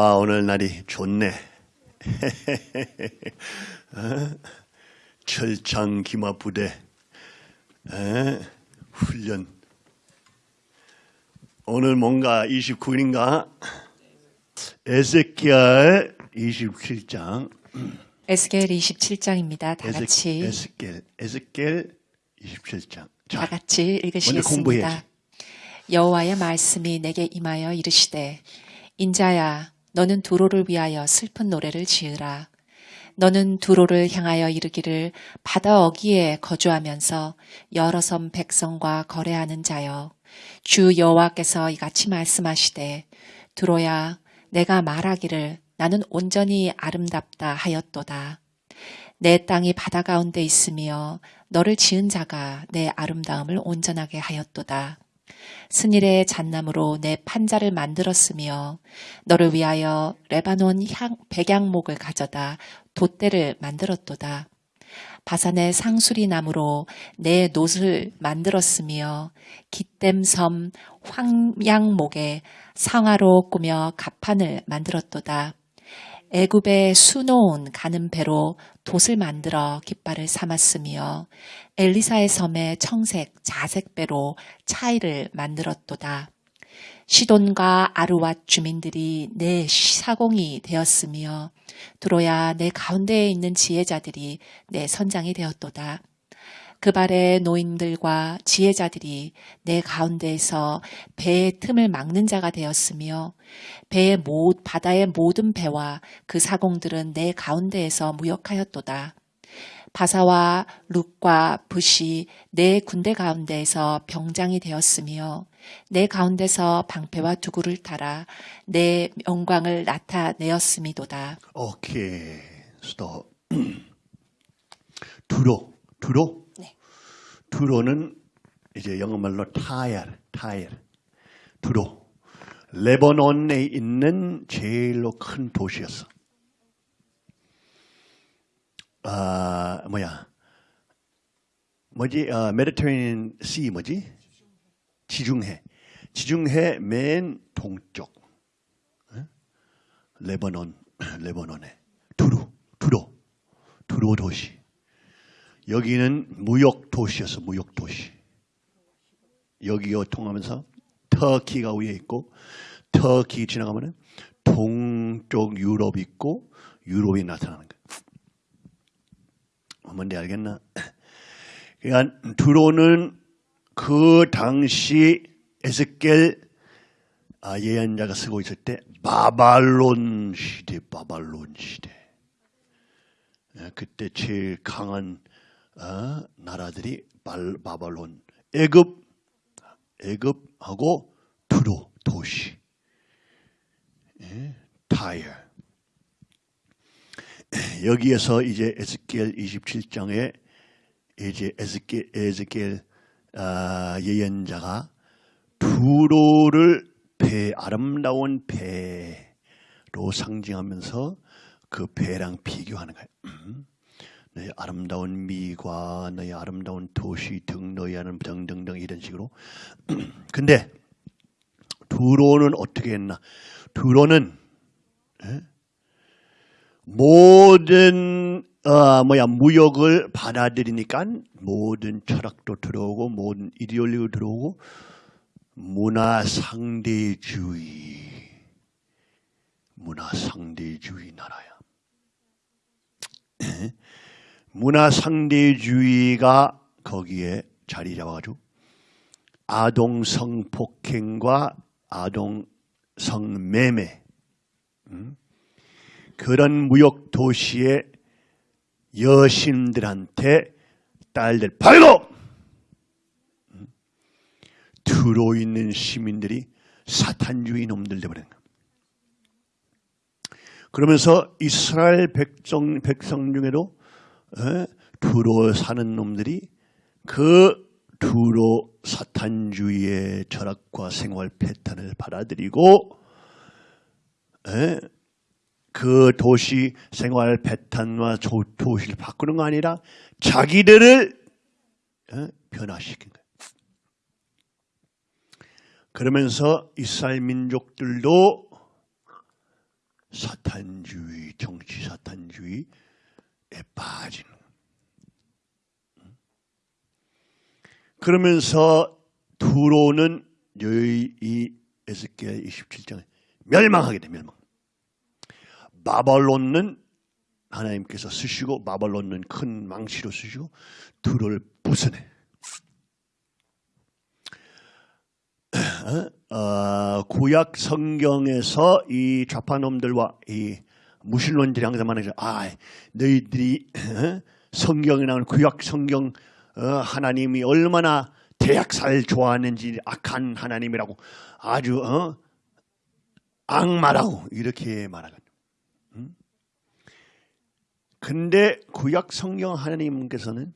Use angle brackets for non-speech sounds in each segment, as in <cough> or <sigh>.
와 오늘 날이 좋네. <laughs> 어? 철창 기마 부대 에? 훈련. 오늘 뭔가 29일인가? 에zekiel 27장. 에스겔 27장입니다. 다 같이 에스겔 에스겔 27장. 다 같이. 읽으시겠습니다. 여호와의 말씀이 내게 임하여 이르시되 인자야 너는 두로를 위하여 슬픈 노래를 지으라. 너는 두로를 향하여 이르기를 바다 어기에 거주하면서 여러 섬 백성과 거래하는 자여 주 여호와께서 이같이 말씀하시되 두로야 내가 말하기를 나는 온전히 아름답다 하였도다. 내 땅이 바다 가운데 있으며 너를 지은 자가 내 아름다움을 온전하게 하였도다. 스닐의 잣나무로 내 판자를 만들었으며 너를 위하여 레바논 향, 백양목을 가져다 돛대를 만들었도다. 바산의 상수리 나무로 내 놋을 만들었으며 기댐섬 황양목에 상하로 꾸며 갑판을 만들었도다. 애굽에 수놓은 가는 배로 돛을 만들어 깃발을 삼았으며 엘리사의 섬에 청색 자색 배로 차이를 만들었도다. 시돈과 아루왓 주민들이 내 사공이 되었으며 두로야 내 가운데에 있는 지혜자들이 내 선장이 되었도다. 그 발의 노인들과 지혜자들이 내 가운데에서 배의 틈을 막는 자가 되었으며 배의 모, 바다의 모든 배와 그 사공들은 내 가운데에서 무역하였도다. 바사와 룩과 붓이 내 군대 가운데에서 병장이 되었으며 내 가운데서 방패와 두구를 따라 내 영광을 나타내었음이도다. 오케이 스톱. <clears throat> 두로 두로. 네. 두로는 이제 영어말로 타일 타일. 두로. 레바논에 있는 제일로 큰 도시였어. 아 뭐야? 뭐지? 아, 메디테리언 시 뭐지? 지중해. 지중해 맨 동쪽. 어? 레바논, 레바논에 두루, 두로, 두로 도시. 여기는 무역 도시였어, 무역 도시. 여기요 통하면서 터키가 위에 있고 터키 지나가면은 동쪽 유럽 있고 유럽이 나타나는 거야. 뭔지 알겠나? 그러니까 두로는 그 당시 에스겔 아, 예언자가 쓰고 있을 때 바발론 시대, 바발론 시대. 예, 그때 제일 강한 어, 나라들이 발, 바발론, 애굽, 애굽하고 두로 도시, 예, 타이어. <clears throat> 여기에서 이제 에스겔 27장에 이제 에스겔, 에스겔 아, 예언자가 두로를 배 아름다운 배로 상징하면서 그 배랑 비교하는 거예요. 음. 너의 아름다운 미과, 너의 아름다운 도시 등 너희 하는 등등등 이런 식으로. <clears throat> 근데 두로는 어떻게 했나? 두로는 에? 모든 어, 뭐야 무역을 받아들이니까 모든 철학도 들어오고 모든 이데올리도 들어오고 문화 상대주의 문화 상대주의 나라야. <clears throat> 문화 상대주의가 거기에 자리 잡아가지고 아동 성폭행과 아동 성매매 음? 그런 무역 도시의 여신들한테 딸들 팔고 음? 들어있는 시민들이 사탄주의 놈들 되버린 거야. 그러면서 이스라엘 백성, 백성 중에도 에? 두로 사는 놈들이 그 두로 사탄주의의 철학과 생활 패턴을 받아들이고 에? 그 도시 생활 패턴과 도시를 바꾸는 거 아니라 자기들을 에? 변화시킨 거예요. 그러면서 이스라엘 민족들도 사탄주의, 정치 사탄주의에 빠지는. 그러면서 두로는 여의 이 에스겔 27장에 멸망하게 돼 멸망. 바벨론은 하나님께서 쓰시고 바벨론은 큰 망치로 쓰시고 두로를 부숴내. <clears throat> 어, 구약 성경에서 이 좌파놈들과 이 무신론들이 항상 말하죠. 아, 너희들이 어? 성경에 나오는 구약 성경 어, 하나님이 얼마나 대학살 좋아하는지 악한 하나님이라고 아주 어? 악마라고 이렇게 말하거든요. 음? 근데 구약 성경 하나님께서는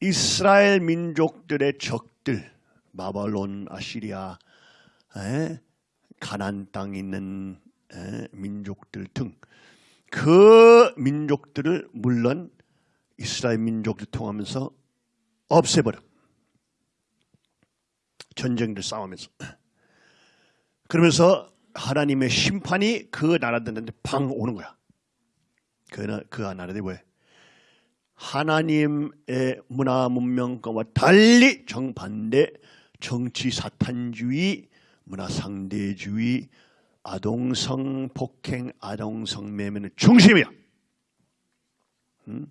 이스라엘 민족들의 적들 바벨론, 아시리아, 에? 가난 땅에 있는 에? 민족들 등 그 민족들을 물론 이스라엘 민족들 통하면서 없애버려. 전쟁들 싸우면서. 그러면서 하나님의 심판이 그 나라들한테 방 오는 거야. 그, 나- 그 나라들이 왜? 하나님의 문화 문명과 달리 정반대 정치 사탄주의, 문화 상대주의, 아동성 폭행, 아동성 매매는 중심이야. 음?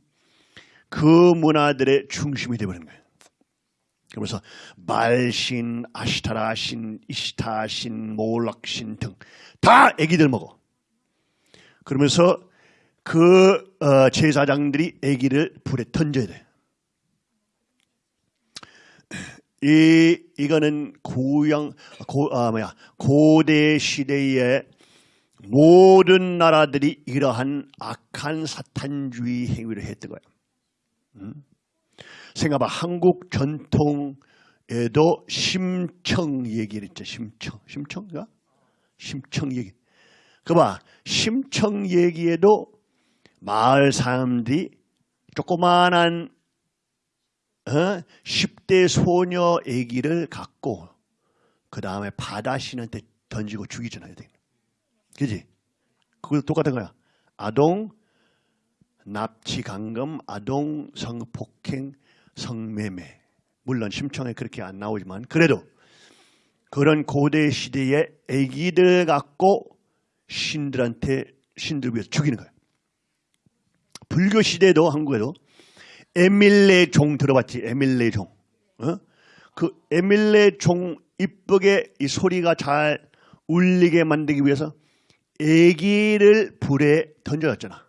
그 문화들의 중심이 되어버린 거예요. 그러면서 말신, 아시타라신, 이시타신, 몰락신 등 다 애기들 먹어. 그러면서 그 어, 제사장들이 애기를 불에 던져야 돼. 이 이거는 고양 고 아 뭐야 고대 시대의 모든 나라들이 이러한 악한 사탄주의 행위를 했던 거예요. 음? 생각해봐 한국 전통에도 심청 얘기를 했죠. 심청 심청가 심청 얘기. 그봐 심청 얘기에도 마을 사람들이 조그만한 어? 10대 소녀 아기를 갖고 그 다음에 바다신한테 던지고 죽이잖아요. 그지? 그거 똑같은 거야. 아동 납치 강금, 아동 성폭행, 성매매. 물론 심청에 그렇게 안 나오지만 그래도 그런 고대 시대의 아기들 갖고 신들한테 신들 위해서 죽이는 거예요. 불교 시대도 한국에도 에밀레 종 들어봤지? 에밀레 종. 어? 그 에밀레 종 이쁘게 이 소리가 잘 울리게 만들기 위해서 애기를 불에 던져놨잖아.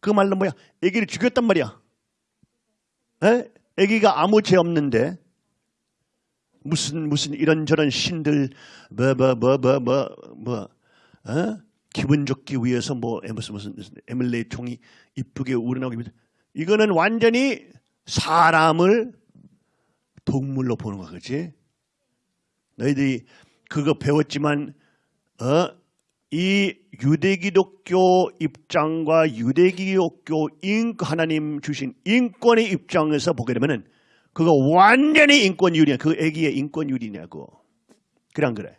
그 말로 뭐야? 애기를 죽였단 말이야. 에? 애기가 아무 죄 없는데 무슨 무슨 이런저런 신들 뭐 뭐 뭐 뭐 뭐뭐 어? 기분 좋기 위해서 뭐 에, 무슨 무슨 에밀레 총이 이쁘게 우러나오기 위해서 이거는 완전히 사람을 동물로 보는 거야, 그렇지? 너희들이 그거 배웠지만 어? 이 유대기독교 입장과 유대기독교 인 하나님 주신 인권의 입장에서 보게 되면은 그거 완전히 인권유리야. 그 애기의 인권유리냐고. 그래 안 그래?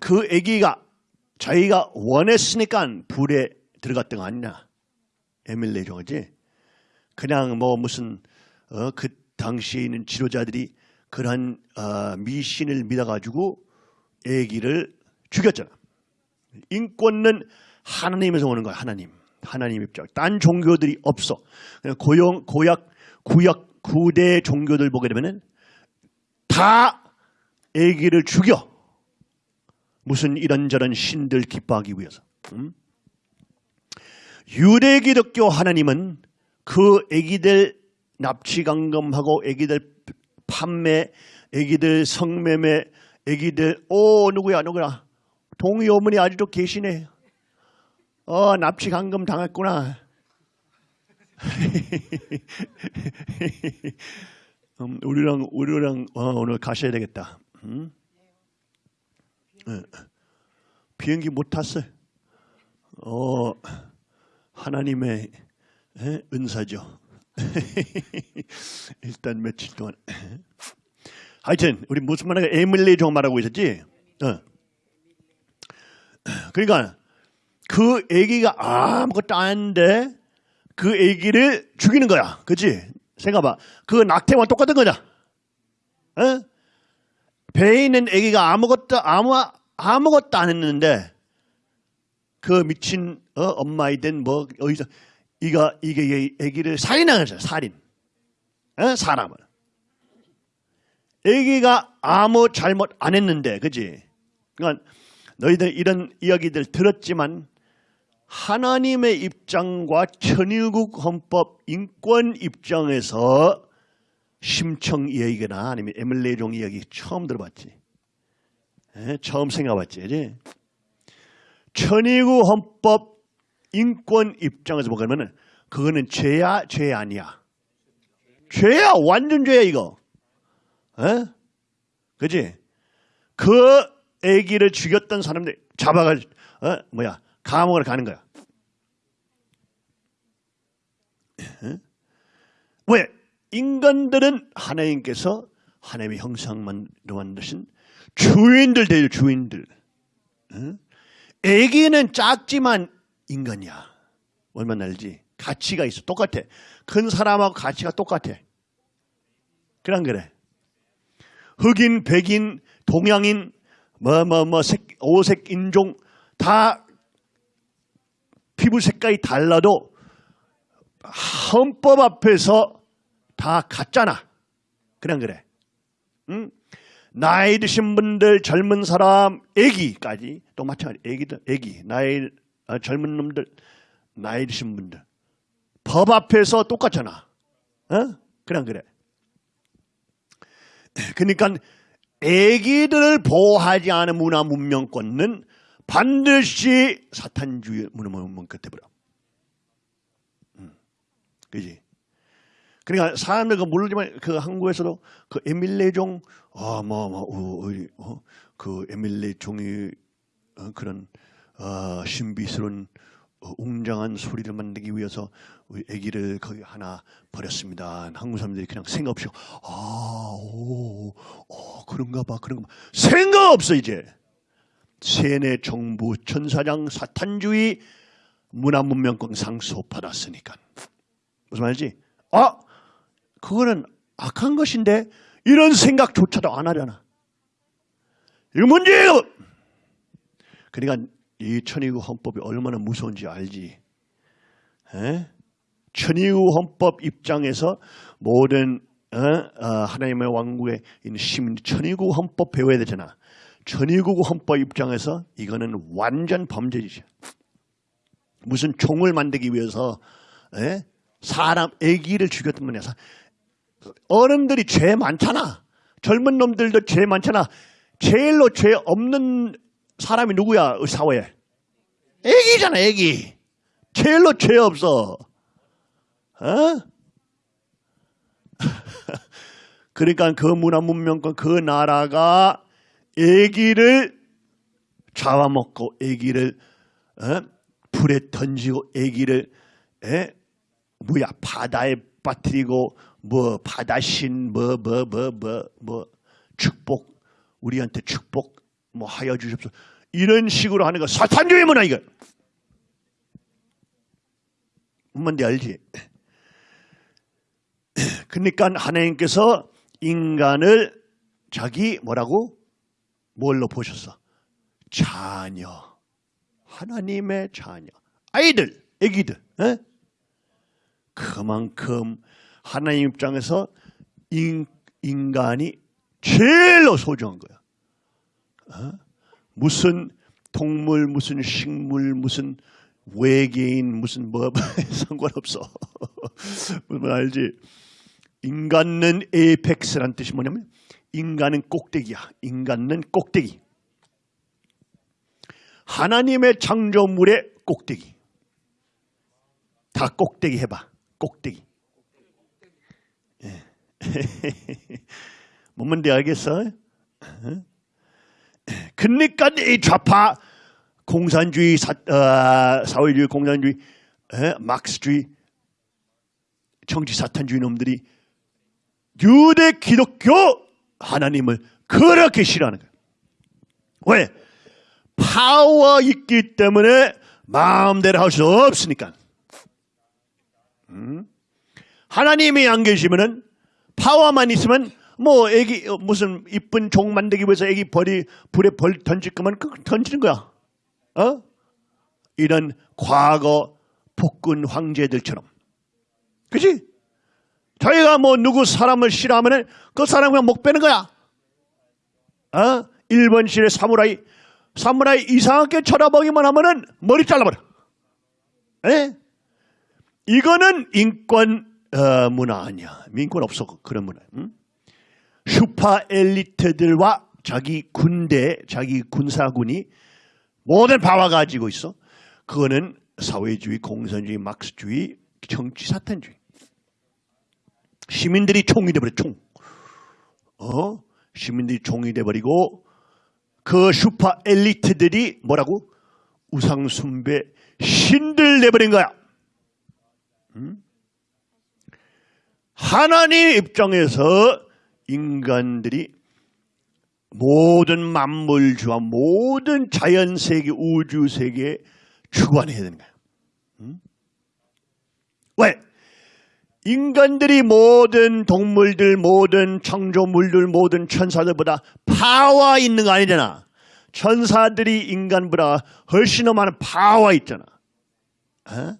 그 애기가 자기가 원했으니까 불에 들어갔던 거 아니냐? 에밀레 종이지. 그냥 뭐 무슨 어, 그 당시에 있는 지도자들이 그러한 어, 미신을 믿어가지고 애기를 죽였잖아. 인권은 하나님에서 오는 거야. 하나님. 하나님 입장. 딴 종교들이 없어. 그냥 고용, 고약, 구약, 구대 종교들 보게 되면은 다 애기를 죽여. 무슨 이런저런 신들 기뻐하기 위해서. 음? 유대 기독교 하나님은 그 애기들 납치 강금하고 애기들 판매, 애기들 성매매, 애기들 오 누구야 누구야 동의 어머니 아직도 계시네. 어 납치 강금 당했구나. <laughs> 음, 우리랑 우리랑 어, 오늘 가셔야 되겠다. 음? 예. 비행기 못 탔어요. 어 하나님의 예? 은사죠. <laughs> 일단 며칠 동안. 하여튼 우리 무슨 말하가 에밀레 종 말하고 있었지? 어. 그러니까 그 애기가 아무것도 아닌데 그 애기를 죽이는 거야. 그치? 생각해봐. 그 낙태와 똑같은 거냐? 어? 배에 있는 애기가 아무것도 아무 아무것도 안 했는데 그 미친 어, 엄마이든 뭐 어디서 이가 이게 이 애기를 살인하죠 살인. 어? 사람을. 애기가 아무 잘못 안 했는데 그지? 그러니까 너희들 이런 이야기들 들었지만 하나님의 입장과 천일국 헌법 인권 입장에서 심청 이야기나 아니면 에밀레종 이야기 처음 들어봤지. 에? 처음 생각해봤지 그지 천의구 헌법 인권 입장에서 보면 그거는 죄야 죄 아니야 죄야 완전 죄야 이거 에? 그지 그 애기를 죽였던 사람들 잡아가 어? 뭐야 감옥을 가는 거야 에? 왜 인간들은 하나님께서 하나님의 형상만 만드신 주인들 되죠 주인들 에? 애기는 작지만 인간이야. 얼마나 알지? 가치가 있어. 똑같아. 큰 사람하고 가치가 똑같아. 그런 그래. 흑인, 백인, 동양인, 뭐, 뭐, 뭐, 색, 오색, 인종, 다 피부 색깔이 달라도 헌법 앞에서 다 같잖아. 그냥 그래. 응? 나이 드신 분들, 젊은 사람, 애기까지 또 마찬가지. 애기들, 애기, 나이 아, 젊은 놈들, 나이 드신 분들 법 앞에서 똑같잖아. 어? 그냥 그래. <clears throat> 그러니까 애기들을 보호하지 않은 문화 문명권은 반드시 사탄주의 문화 문명 끝에 버려. 음, 그지? 그러니까 사람들 그 모르지만 그 한국에서도 그 에밀레종 아뭐 뭐, 어, 어디 어, 그 에밀레 종이 어, 그런 어, 신비스러운 어, 웅장한 소리를 만들기 위해서 우리 아기를 거기 하나 버렸습니다. 한국 사람들이 그냥 생각 없이 아, 오, 어, 그런가 봐, 그런가 봐. 생각 없어 이제. 세뇌 정부 천사장 사탄주의 문화문명권 상소 받았으니까. 무슨 말이지? 아, 그거는 악한 것인데 이런 생각조차도 안 하잖아. 이거 문제예요. 그러니까 이 천의구 헌법이 얼마나 무서운지 알지. 에? 천의구 헌법 입장에서 모든 어? 어, 하나님의 왕국에 있는 시민 천의구 헌법 배워야 되잖아. 천의구 헌법 입장에서 이거는 완전 범죄지. 무슨 총을 만들기 위해서 에? 사람 애기를 죽였던 거냐. 어른들이 죄 많잖아. 젊은 놈들도 죄 많잖아. 제일로 죄 없는 사람이 누구야? 사회에. 애기잖아, 애기. 제일로 죄 없어. 어? <laughs> 그러니까 그 문화 문명권 그 나라가 애기를 잡아먹고 애기를 어? 불에 던지고 애기를 에? 뭐야 바다에 빠뜨리고 뭐 바다신 뭐 뭐 뭐 뭐 뭐 축복 우리한테 축복 뭐 하여 주십시오 이런 식으로 하는 거 사탄주의 문화 이거 뭔지 알지? <clears throat> 그러니까 하나님께서 인간을 자기 뭐라고 뭘로 보셨어? 자녀 하나님의 자녀 아이들 애기들 에? 그만큼 하나님 입장에서 인, 인간이 제일로 소중한 거야. 어? 무슨 동물, 무슨 식물, 무슨 외계인, 무슨 뭐 <laughs> 상관없어. <laughs> 무슨 알지? 인간은 에이펙스란 뜻이 뭐냐면 인간은 꼭대기야. 인간은 꼭대기. 하나님의 창조물의 꼭대기. 다 꼭대기 해봐. 꼭대기. <laughs> 뭔데 알겠어? 그러니까 이 좌파 공산주의 사, 어, 사회주의 공산주의 에? 막스주의 정치 사탄주의 놈들이 유대 기독교 하나님을 그렇게 싫어하는 거야. 왜? 파워 있기 때문에 마음대로 할 수 없으니까. 음? 하나님이 안 계시면은 파워만 있으면 뭐 애기 어, 무슨 이쁜 종 만들기 위해서 애기 벌이 불에 벌 던질 거면 그 던지는 거야. 어? 이런 과거 폭군 황제들처럼. 그지? 저희가 뭐 누구 사람을 싫어하면은 그 사람 그냥 목 빼는 거야. 어? 일본식의 사무라이, 사무라이 이상하게 쳐다보기만 하면은 머리 잘라버려. 에? 이거는 인권 어, 문화 아니야. 민권 없어 그런 문화. 응? 슈퍼 엘리트들과 자기 군대, 자기 군사군이 모든 바와 가지고 있어. 그거는 사회주의, 공산주의, 막스주의, 정치 사탄주의. 시민들이 총이 돼버려 총. 어? 시민들이 총이 돼버리고 그 슈퍼 엘리트들이 뭐라고? 우상숭배 신들 내버린 거야. 음? 하나님 입장에서 인간들이 모든 만물주와 모든 자연세계, 우주세계에 주관해야 되는. 음? 왜? 인간들이 모든 동물들, 모든 창조물들, 모든 천사들보다 파워 있는 거 아니잖아. 천사들이 인간보다 훨씬 더 많은 파워 있잖아. 어?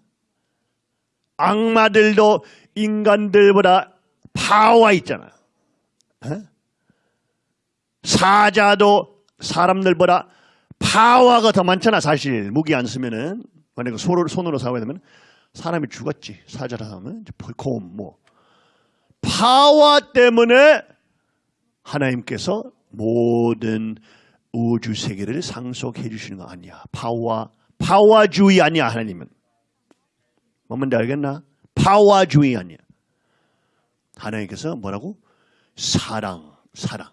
악마들도 인간들보다 파워 있잖아. 어? 사자도 사람들보다 파워가 더 많잖아. 사실 무기 안 쓰면은 만약에 손으로, 손으로 싸워야 되면 사람이 죽었지. 사자라 하면 벌콤 뭐 파워 때문에 하나님께서 모든 우주 세계를 상속해 주시는 거 아니야. 파워 파워주의 아니야 하나님은. 뭔지 알겠나? 파워주의 아니야. 하나님께서 뭐라고? 사랑, 사랑.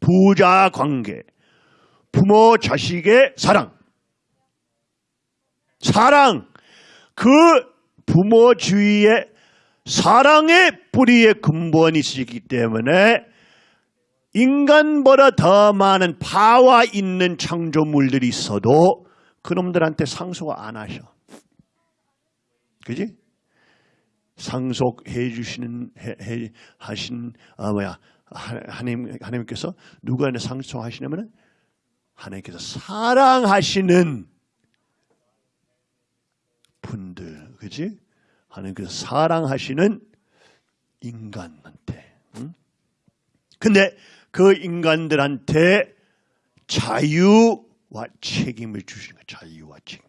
부자 관계, 부모 자식의 사랑. 사랑. 그 부모주의의 사랑의 뿌리의 근본이 있기 때문에 인간보다 더 많은 파와 있는 창조물들이 있어도 그놈들한테 상속을 안 하셔. 그지? 상속해 주시는 해, 해, 하신 아 뭐야 하- 하나님 하나님께서 누구한테 상속하시냐면은 하나님께서 사랑하시는 분들, 그지? 하나님께서 사랑하시는 인간한테. 응? 근데 그 인간들한테 자유와 책임을 주시는 거예요. 자유와 책임.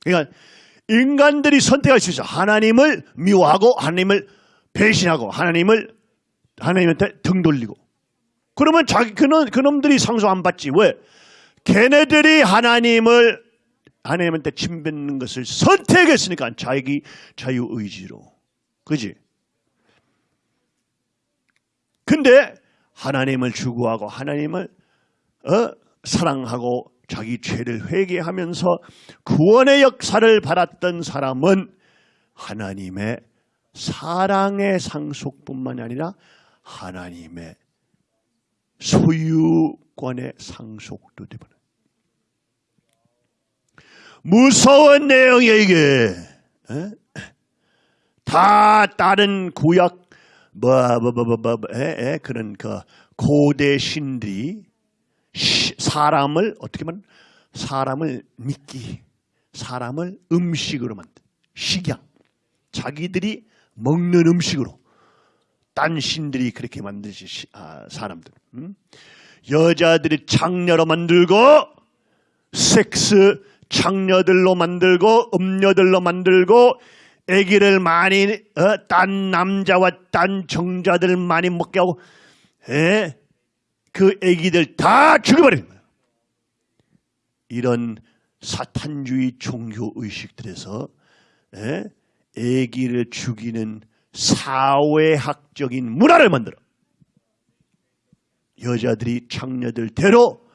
그러니까 인간들이 선택할 수 있어. 하나님을 미워하고 하나님을 배신하고 하나님을 하나님한테 등 돌리고. 그러면 자기 그놈 그놈들이 상속 안 받지. 왜? 걔네들이 하나님을 하나님한테 침뱉는 것을 선택했으니까 자기 자유 의지로. 그지? 근데 하나님을 추구하고 하나님을 어? 사랑하고 자기 죄를 회개하면서 구원의 역사를 받았던 사람은 하나님의 사랑의 상속뿐만 아니라 하나님의 소유권의 상속도 되버려. 무서운 내용이에요 이게. 에? 다 다른 구약 뭐뭐뭐뭐 그런 그 고대 신들이 시- 사람을 어떻게 보면 사람을 믿기, 사람을 음식으로 만든 식양, 자기들이 먹는 음식으로 딴 신들이 그렇게 만드시 시- 아, 사람들. 음? 여자들이 장녀로 만들고 섹스 장녀들로 만들고 음녀들로 만들고 아기를 많이 어, 딴 남자와 딴 정자들 많이 먹게 하고 에? 그 아기들 다 죽여버리는 거예요. 이런 사탄주의 종교 의식들에서 에? 아기를 죽이는 사회학적인 문화를 만들어. 여자들이 장녀들대로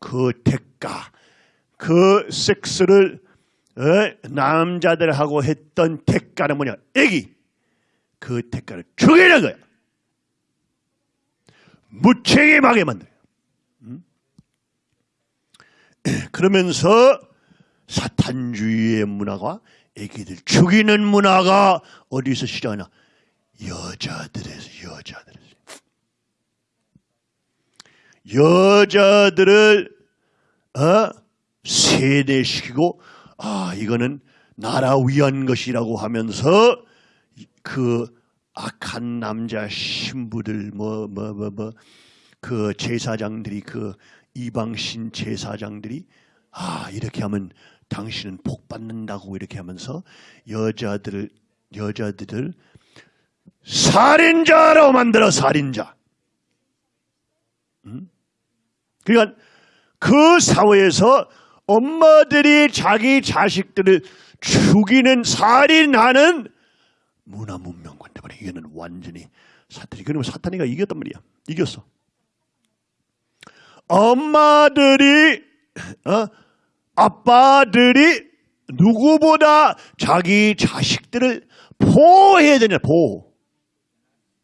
그 대가, 그 섹스를 에? 남자들하고 했던 대가는 뭐냐? 애기. 그 대가를 죽이는 거야. 무책임하게 만들어요. 음? <clears throat> 그러면서 사탄주의의 문화가 애기들 죽이는 문화가 어디서 시작하나? 여자들에서 여자들에서 여자들을 어? 세뇌시키고 아 이거는 나라 위한 것이라고 하면서 그 악한 남자 신부들 뭐 뭐 뭐 뭐 그 제사장들이 그 이방신 제사장들이 아 이렇게 하면 당신은 복 받는다고 이렇게 하면서 여자들을 여자들을 살인자로 만들어 살인자. 음? 그러니까 그 사회에서 엄마들이 자기 자식들을 죽이는 살인하는 문화 문명관 때문에 이거는 완전히 사탄이 그러면 사탄이가 이겼단 말이야. 이겼어. 엄마들이 어? 아빠들이 누구보다 자기 자식들을 보호해야 되냐 보호.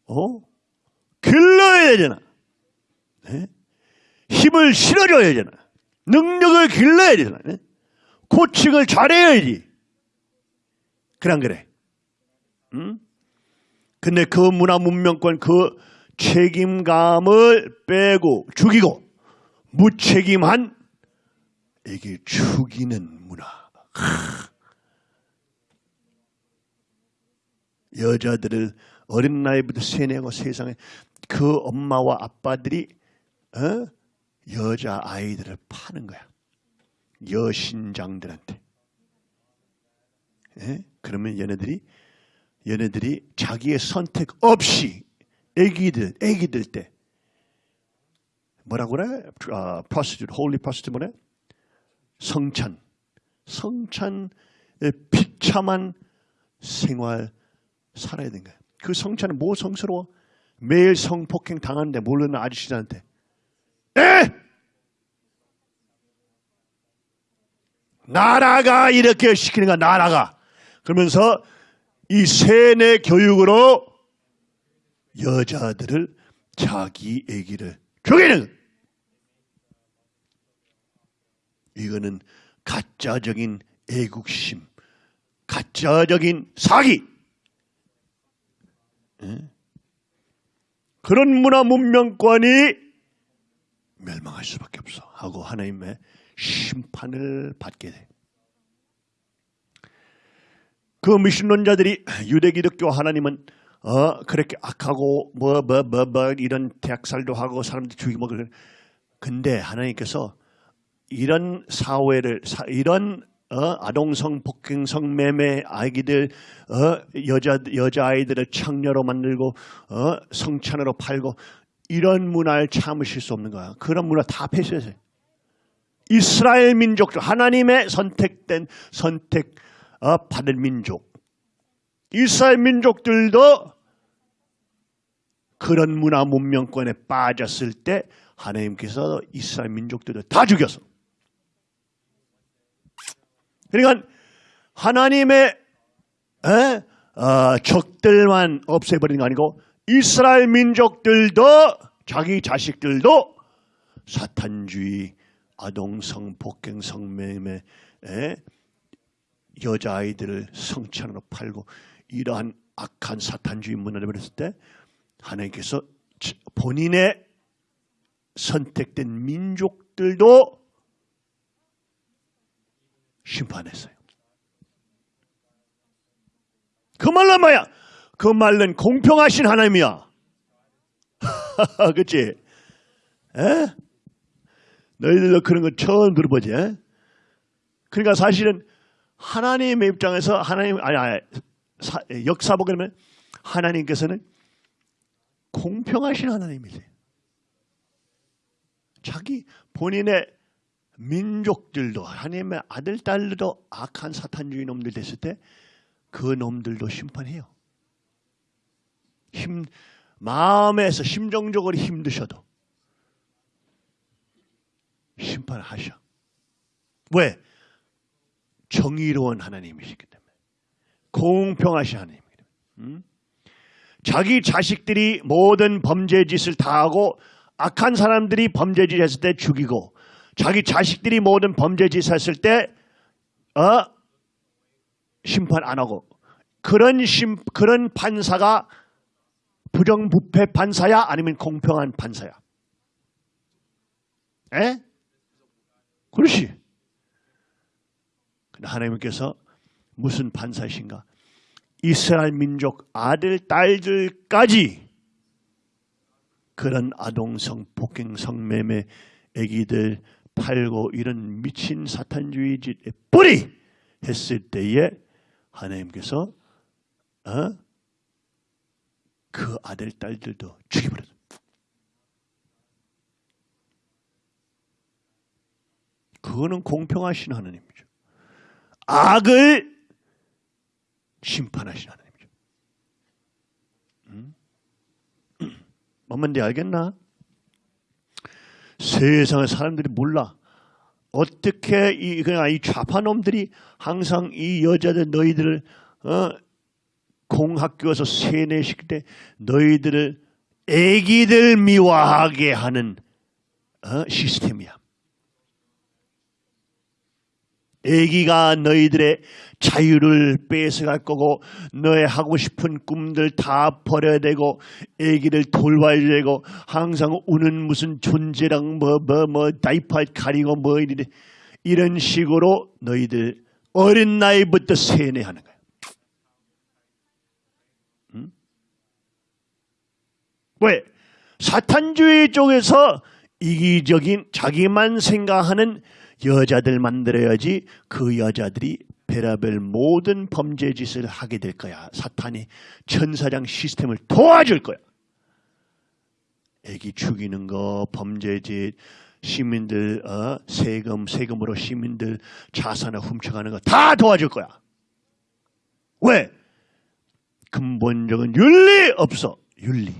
어? 길러야 되잖아. 네? 힘을 실어줘야 되잖아. 능력을 길러야 되잖아. 네? 코칭을 잘해야지. 안 그래? 응? 근데 그 문화 문명권 그 책임감을 빼고 죽이고 무책임한 이게 죽이는 문화. 하. 여자들을 어린 나이부터 세뇌하고 세상에 그 엄마와 아빠들이 어? 여자 아이들을 파는 거야. 여신장들한테. 예? 그러면 얘네들이 얘네들이 자기의 선택 없이 애기들 애기들 때 뭐라고 그래? 아, prostitute, holy prostitute 뭐래? 성찬. 성찬의 비참한 생활 살아야 되는 거야. 그 성찬은 뭐 성스러워? 매일 성폭행 당하는데 모르는 아저씨들한테 에! 나라가 이렇게 시키는 거야 나라가 그러면서 이 세뇌 교육으로 여자들을 자기 애기를 죽이는 이거는 가짜적인 애국심 가짜적인 사기 예? 그런 문화 문명권이 멸망할 수밖에 없어 하고 하나님의 심판을 받게 돼. 그 미신론자들이 유대 기독교 하나님은 어 그렇게 악하고 뭐 뭐 뭐뭐 이런 대학살도 하고 사람들 죽이고 뭐 그런 근데 하나님께서 이런 사회를 사, 이런 어, 아동성 폭행성 매매 아기들 어, 여자 여자 아이들을 창녀로 만들고 어, 성찬으로 팔고 이런 문화를 참으실 수 없는 거야. 그런 문화 다 폐쇄하세요. 이스라엘 민족들 하나님의 선택된 선택 어, 받은 민족 이스라엘 민족들도 그런 문화 문명권에 빠졌을 때 하나님께서 이스라엘 민족들을 다 죽였어. 그러니까 하나님의 에? 어, 적들만 없애버리는 거 아니고 이스라엘 민족들도 자기 자식들도 사탄주의, 아동성, 폭행성 매매, 에? 여자아이들을 성찬으로 팔고 이러한 악한 사탄주의 문화를 버렸을 때 하나님께서 본인의 선택된 민족들도 심판했어요. 그 말은 뭐야? 그 말은 공평하신 하나님이야. <laughs> 그치? 에? 너희들도 그런 거 처음 들어보지? 에? 그러니까 사실은 하나님의 입장에서 하나님, 아니, 아니 사, 역사 보게 되면 하나님께서는 공평하신 하나님이세요. 자기 본인의 민족들도 하나님의 아들 딸도 악한 사탄주의 놈들 됐을 때 그 놈들도 심판해요. 힘 마음에서 심정적으로 힘드셔도 심판하셔. 왜? 정의로운 하나님이시기 때문에 공평하신 하나님이기 때문에 음? 자기 자식들이 모든 범죄 짓을 다 하고 악한 사람들이 범죄 짓 했을 때 죽이고 자기 자식들이 모든 범죄 짓을 했을 때 어? 심판 안 하고 그런 심 그런 판사가 부정부패 판사야 아니면 공평한 판사야? 에? 그렇지. 하나님께서 무슨 판사이신가? 이스라엘 민족 아들 딸들까지 그런 아동성 폭행 성매매 애기들 팔고 이런 미친 사탄주의 짓에 뿌리 했을 때에 하나님께서 어? 그 아들 딸들도 죽여버렸어. 그거는 공평하신 하나님이죠. 악을 심판하신 하나님이죠. 음? <clears throat> 뭔데 알겠나? 세상의 사람들이 몰라. 어떻게 이 그냥 이 좌파놈들이 항상 이 여자들 너희들을 어, 공학교에서 세뇌시킬 때 너희들을 애기들 미워하게 하는 어, 시스템이야. 애기가 너희들의 자유를 뺏어갈 거고 너의 하고 싶은 꿈들 다 버려야 되고 애기를 돌봐야 되고 항상 우는 무슨 존재랑 뭐 뭐뭐 다이퍼 가리고 뭐 이래 이런 식으로 너희들 어린 나이부터 세뇌하는 거야. 응? 왜? 사탄주의 쪽에서 이기적인 자기만 생각하는 여자들 만들어야지 그 여자들이 베라벨 모든 범죄 짓을 하게 될 거야. 사탄이 천사장 시스템을 도와줄 거야. 애기 죽이는 거, 범죄 짓, 시민들 어, 세금 세금으로 시민들 자산을 훔쳐가는 거 다 도와줄 거야. 왜? 근본적인 윤리 없어. 윤리.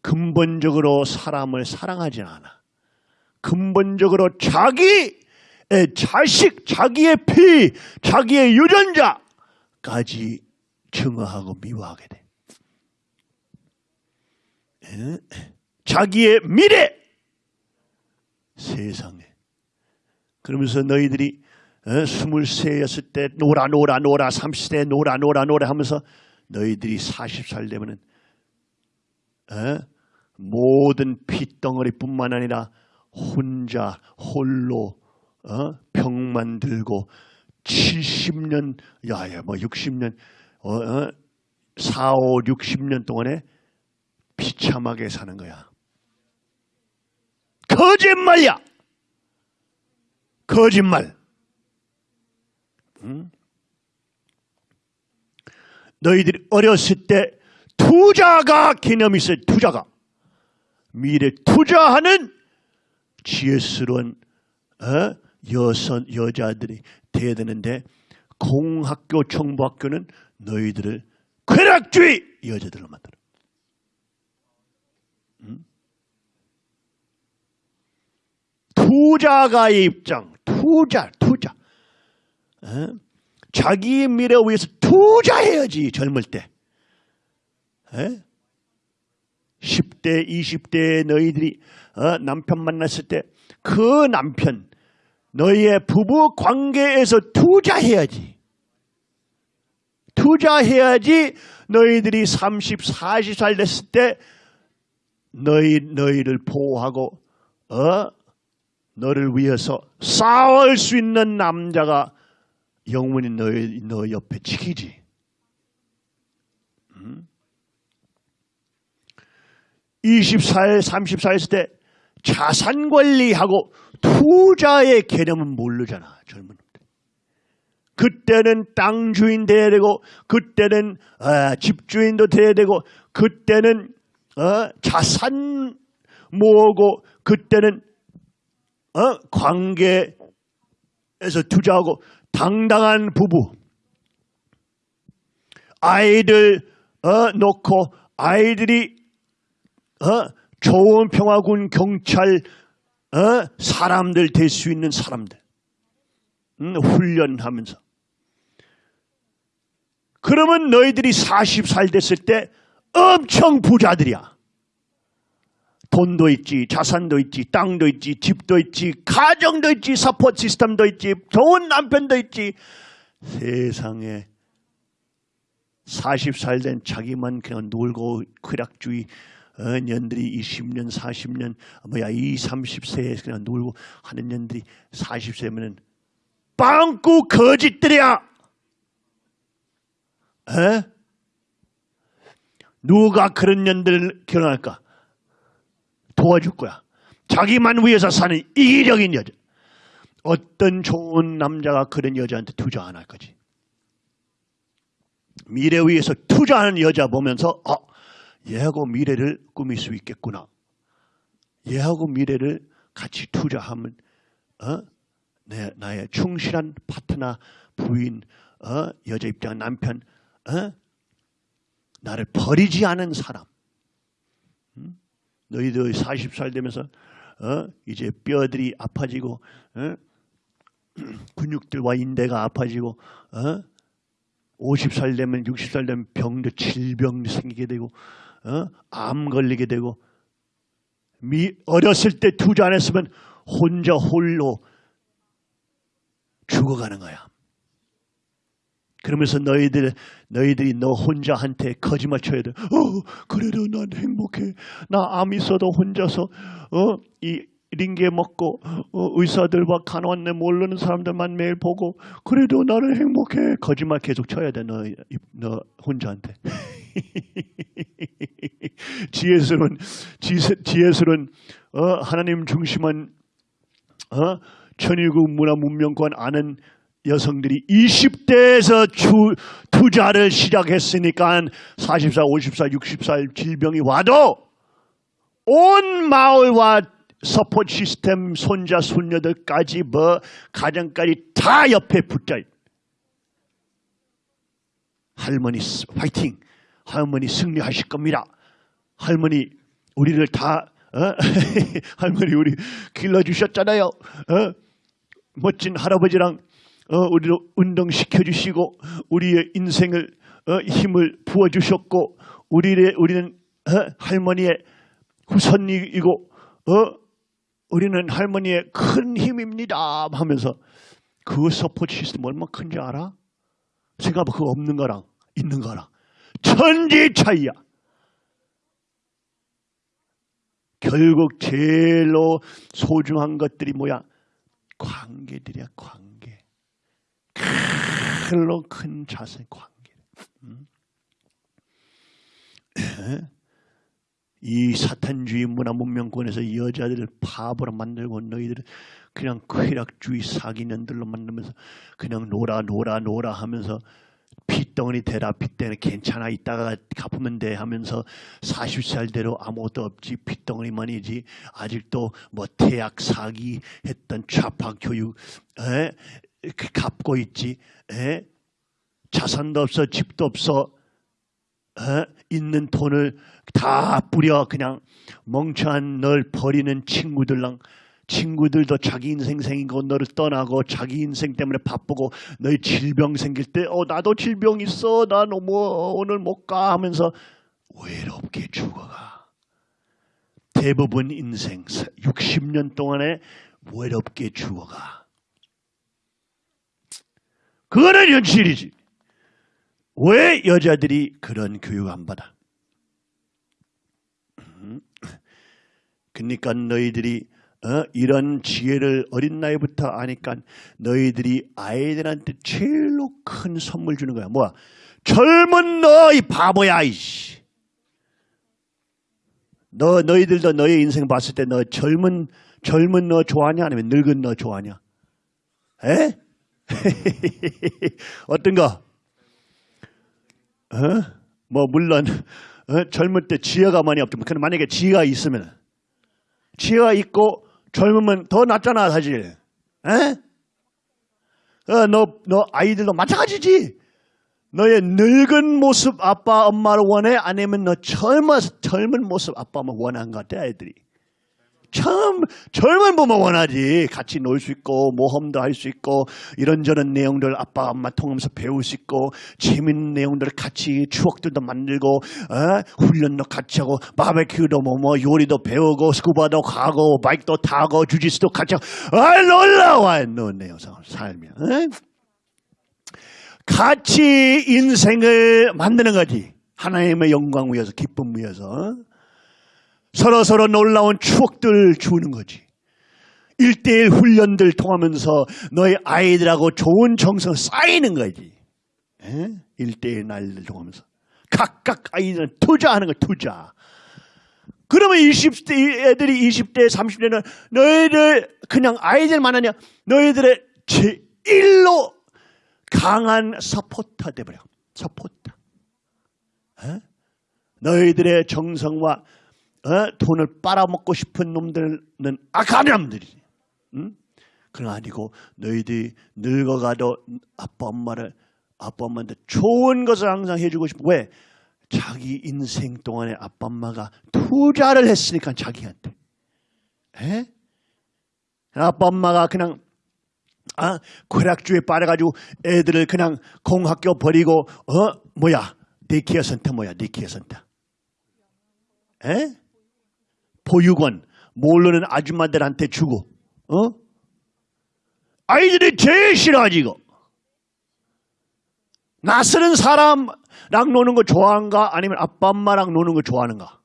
근본적으로 사람을 사랑하지 않아. 근본적으로 자기의 자식, 자기의 피, 자기의 유전자까지 증오하고 미워하게 돼. 에? 자기의 미래 세상에 그러면서 너희들이 스물세였을 때 놀아 놀아 놀아 30대 놀아 놀아 놀아 하면서 너희들이 40살 되면은 에? 모든 빚덩어리뿐만 아니라 혼자 홀로 어? 병만 들고 70년 야야 뭐 60년 어, 어? 4, 5, 60년 동안에 비참하게 사는 거야. 거짓말이야. 거짓말. 응? 너희들이 어렸을 때 투자가 개념이 있어요. 투자가. 미래 투자하는 지혜스러운 어? 여선 여자들이 돼야 되는데 공학교 정부학교는 너희들을 쾌락주의 여자들로 만들어. 응? 투자가의 입장, 투자, 투자. 어? 자기 미래 위해서 투자해야지 젊을 때. 에? 10대, 20대 너희들이 어, 남편 만났을 때 그 남편 너희의 부부 관계에서 투자해야지. 투자해야지 너희들이 30, 40살 됐을 때 너희 너희를 보호하고 어 너를 위해서 싸울 수 있는 남자가 영원히 너희 너 옆에 지키지. 음? 20살, 30살 있을 때 자산 관리하고 투자의 개념은 모르잖아. 젊은 놈들. 그때는 땅 주인 돼야 되고 그때는 어, 집 주인도 돼야 되고 그때는 어, 자산 모으고 그때는 어, 관계에서 투자하고 당당한 부부 아이들 어, 놓고 아이들이 어, 좋은 평화군 경찰 어, 사람들 될 수 있는 사람들 음, 훈련하면서 그러면 너희들이 40살 됐을 때 엄청 부자들이야. 돈도 있지, 자산도 있지, 땅도 있지, 집도 있지, 가정도 있지, support system도 있지, 좋은 남편도 있지. 세상에 40살 된 자기만 그냥 놀고 쾌락주의 어, 년들이 20년, 40년, 뭐야, 이 30세에 그냥 놀고 하는 년들이 40세면은 빵꾸 거짓들이야! 에? 누가 그런 년들을 결혼할까? 도와줄 거야. 자기만 위해서 사는 이기적인 여자. 어떤 좋은 남자가 그런 여자한테 투자 안 할 거지. 미래 위해서 투자하는 여자 보면서 어, 얘하고 미래를 꾸밀 수 있겠구나. 얘하고 미래를 같이 투자하면 어? 내, 나의 충실한 파트너, 부인, 어? 여자 입장 남편, 어? 나를 버리지 않은 사람. 음? 너희들 40살 되면서 어? 이제 뼈들이 아파지고 어? <clears throat> 근육들과 인대가 아파지고 어? 50살 되면 60살 되면 병도 질병 생기게 되고 어? 암 걸리게 되고 미, 어렸을 때 투자 안 했으면 혼자 홀로 죽어가는 거야. 그러면서 너희들 너희들이 너 혼자한테 거짓말 쳐야 돼. 어, 그래도 난 행복해. 나 암 있어도 혼자서 어, 이 링게 먹고 어, 의사들과 간호원네 모르는 사람들만 매일 보고 그래도 나는 행복해. 거짓말 계속 쳐야 돼. 너, 너 혼자한테. <laughs> 지혜스러운 지혜스러운 어, 하나님 중심한 어, 천일국 문화 문명권 아는 여성들이 20대에서 주, 투자를 시작했으니까 40살, 50살, 60살 질병이 와도 온 마을과 support system 손자 손녀들까지 뭐 가정까지 다 옆에 있- 할머니 스- 화이팅! 할머니 승리하실 겁니다. 할머니 우리를 다 어? <laughs> 할머니 우리 길러주셨잖아요. 어? 멋진 할아버지랑 어, 우리를 운동시켜 주시고 우리의 인생을 어, 힘을 부어 주셨고 우리의 우리는 어, 할머니의 후손이고 어, 우리는 할머니의 큰 힘입니다 하면서 그 support system 얼마나 큰지 알아? 생각해봐 그거 없는 거랑 있는 거랑 천지 차이야. 결국 제일로 소중한 것들이 뭐야? 관계들이야 관계. 클로 큰 자세 관계. 음? 이 사탄주의 문화 문명권에서 여자들을 바보로 만들고 너희들을 그냥 쾌락주의 사기년들로 만들면서 그냥 놀아 놀아 놀아 하면서 핏덩어리 대라 핏덩어리 괜찮아 이따가 갚으면 돼 하면서 40살대로 아무것도 없지 핏덩어리만이지 아직도 뭐 태약 사기 했던 좌파 교육 에? 그 갚고 있지 에? 자산도 없어 집도 없어 에? 있는 돈을 다 뿌려 그냥 멍청한 널 버리는 친구들랑 친구들도 자기 인생 거 너를 떠나고 자기 인생 때문에 바쁘고 너희 질병 생길 때 어 나도 질병 있어. 나 너무 오늘 못 가. 하면서 외롭게 죽어가. 대부분 인생 60년 동안에 외롭게 죽어가. 그거는 현실이지 왜 여자들이 그런 교육 안 받아? 음. 그러니까 너희들이 어? 이런 지혜를 어린 나이부터 아니까 너희들이 아이들한테 제일로 큰 선물 주는 거야. 뭐야? 젊은 너 이 바보야 이씨. 너 너희들도 너의 인생 봤을 때 너 젊은 젊은 너 좋아하냐 아니면 늙은 너 좋아하냐? 에? <laughs> 어떤 거? 어? 뭐 물론 어? 젊을 때 지혜가 많이 없지만 근데 만약에 지혜가 있으면 지혜가 있고 젊으면 더 낫잖아 사실. 에? 어, 너, 너 아이들도 마찬가지지. 너의 늙은 모습 아빠 엄마를 원해? 아니면 너 젊어 젊은 모습 아빠 엄마 원하는 것 같아 애들이. 참 젊은 부모 원하지. 같이 놀 수 있고 모험도 할 수 있고 이런저런 내용들 아빠 엄마 통하면서 배울 수 있고 재밌는 내용들 같이 추억들도 만들고 어? 훈련도 같이 하고 바베큐도 뭐, 뭐 요리도 배우고 스쿠바도 가고 바이크도 타고 주짓수도 같이 하고 아 놀라워 너네 삶이 어? 같이 인생을 만드는 거지 하나님의 영광 위해서 기쁨 위해서 서로 서로 놀라운 추억들 주는 거지. 일대일 훈련들 통하면서 너희 아이들하고 좋은 정성 쌓이는 거지. 일대일 날들 통하면서. 각각 아이들은 투자하는 거 투자. 그러면 20대 애들이 20대 30대는 너희들 그냥 아이들만 하냐 너희들의 제일로 강한 서포터 돼버려. 서포터. 에? 너희들의 정성과 어? 돈을 빨아먹고 싶은 놈들은 악한 놈들이지. 응? 그건 아니고 너희들이 늙어가도 아빠 엄마를 아빠 엄마한테 좋은 것을 항상 해주고 싶어. 왜? 자기 인생 동안에 아빠 엄마가 투자를 했으니까 자기한테. 에? 아빠 엄마가 그냥 아, 쾌락주의에 빠져가지고 애들을 그냥 공학교 버리고 어 뭐야 daycare center 뭐야 daycare center 에? 보육원 모르는 아줌마들한테 주고 어? 아이들이 제일 싫어하지 이거 낯서는 사람랑 노는 거 좋아하는가 아니면 아빠 엄마랑 노는 거 좋아하는가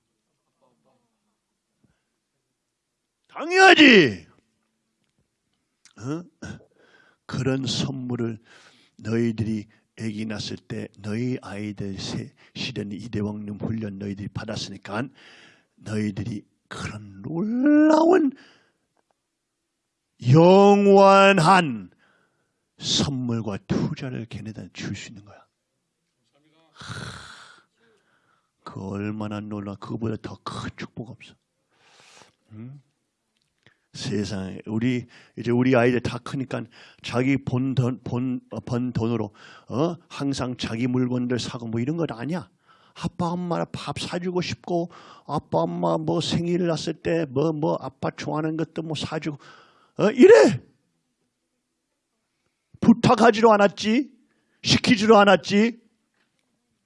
당연하지 어? 그런 선물을 너희들이 애기 낳았을 때 너희 아이들 세, 실은 이대왕님 훈련 너희들이 받았으니까 너희들이 그런 놀라운 영원한 선물과 투자를 걔네들한테 줄 수 있는 거야. 하, 그 얼마나 놀라 그거보다 더 큰 축복 없어. 응? 세상에 우리 이제 우리 아이들 다 크니까 자기 본 돈 본 번 돈으로 어 항상 자기 물건들 사고 뭐 이런 건 아니야. 아빠 엄마 밥 사주고 싶고 아빠 엄마 뭐 생일 났을 때뭐뭐 아빠 좋아하는 것도 뭐 사주고. 어? 이래! 부탁하지도 않았지? 시키지도 않았지?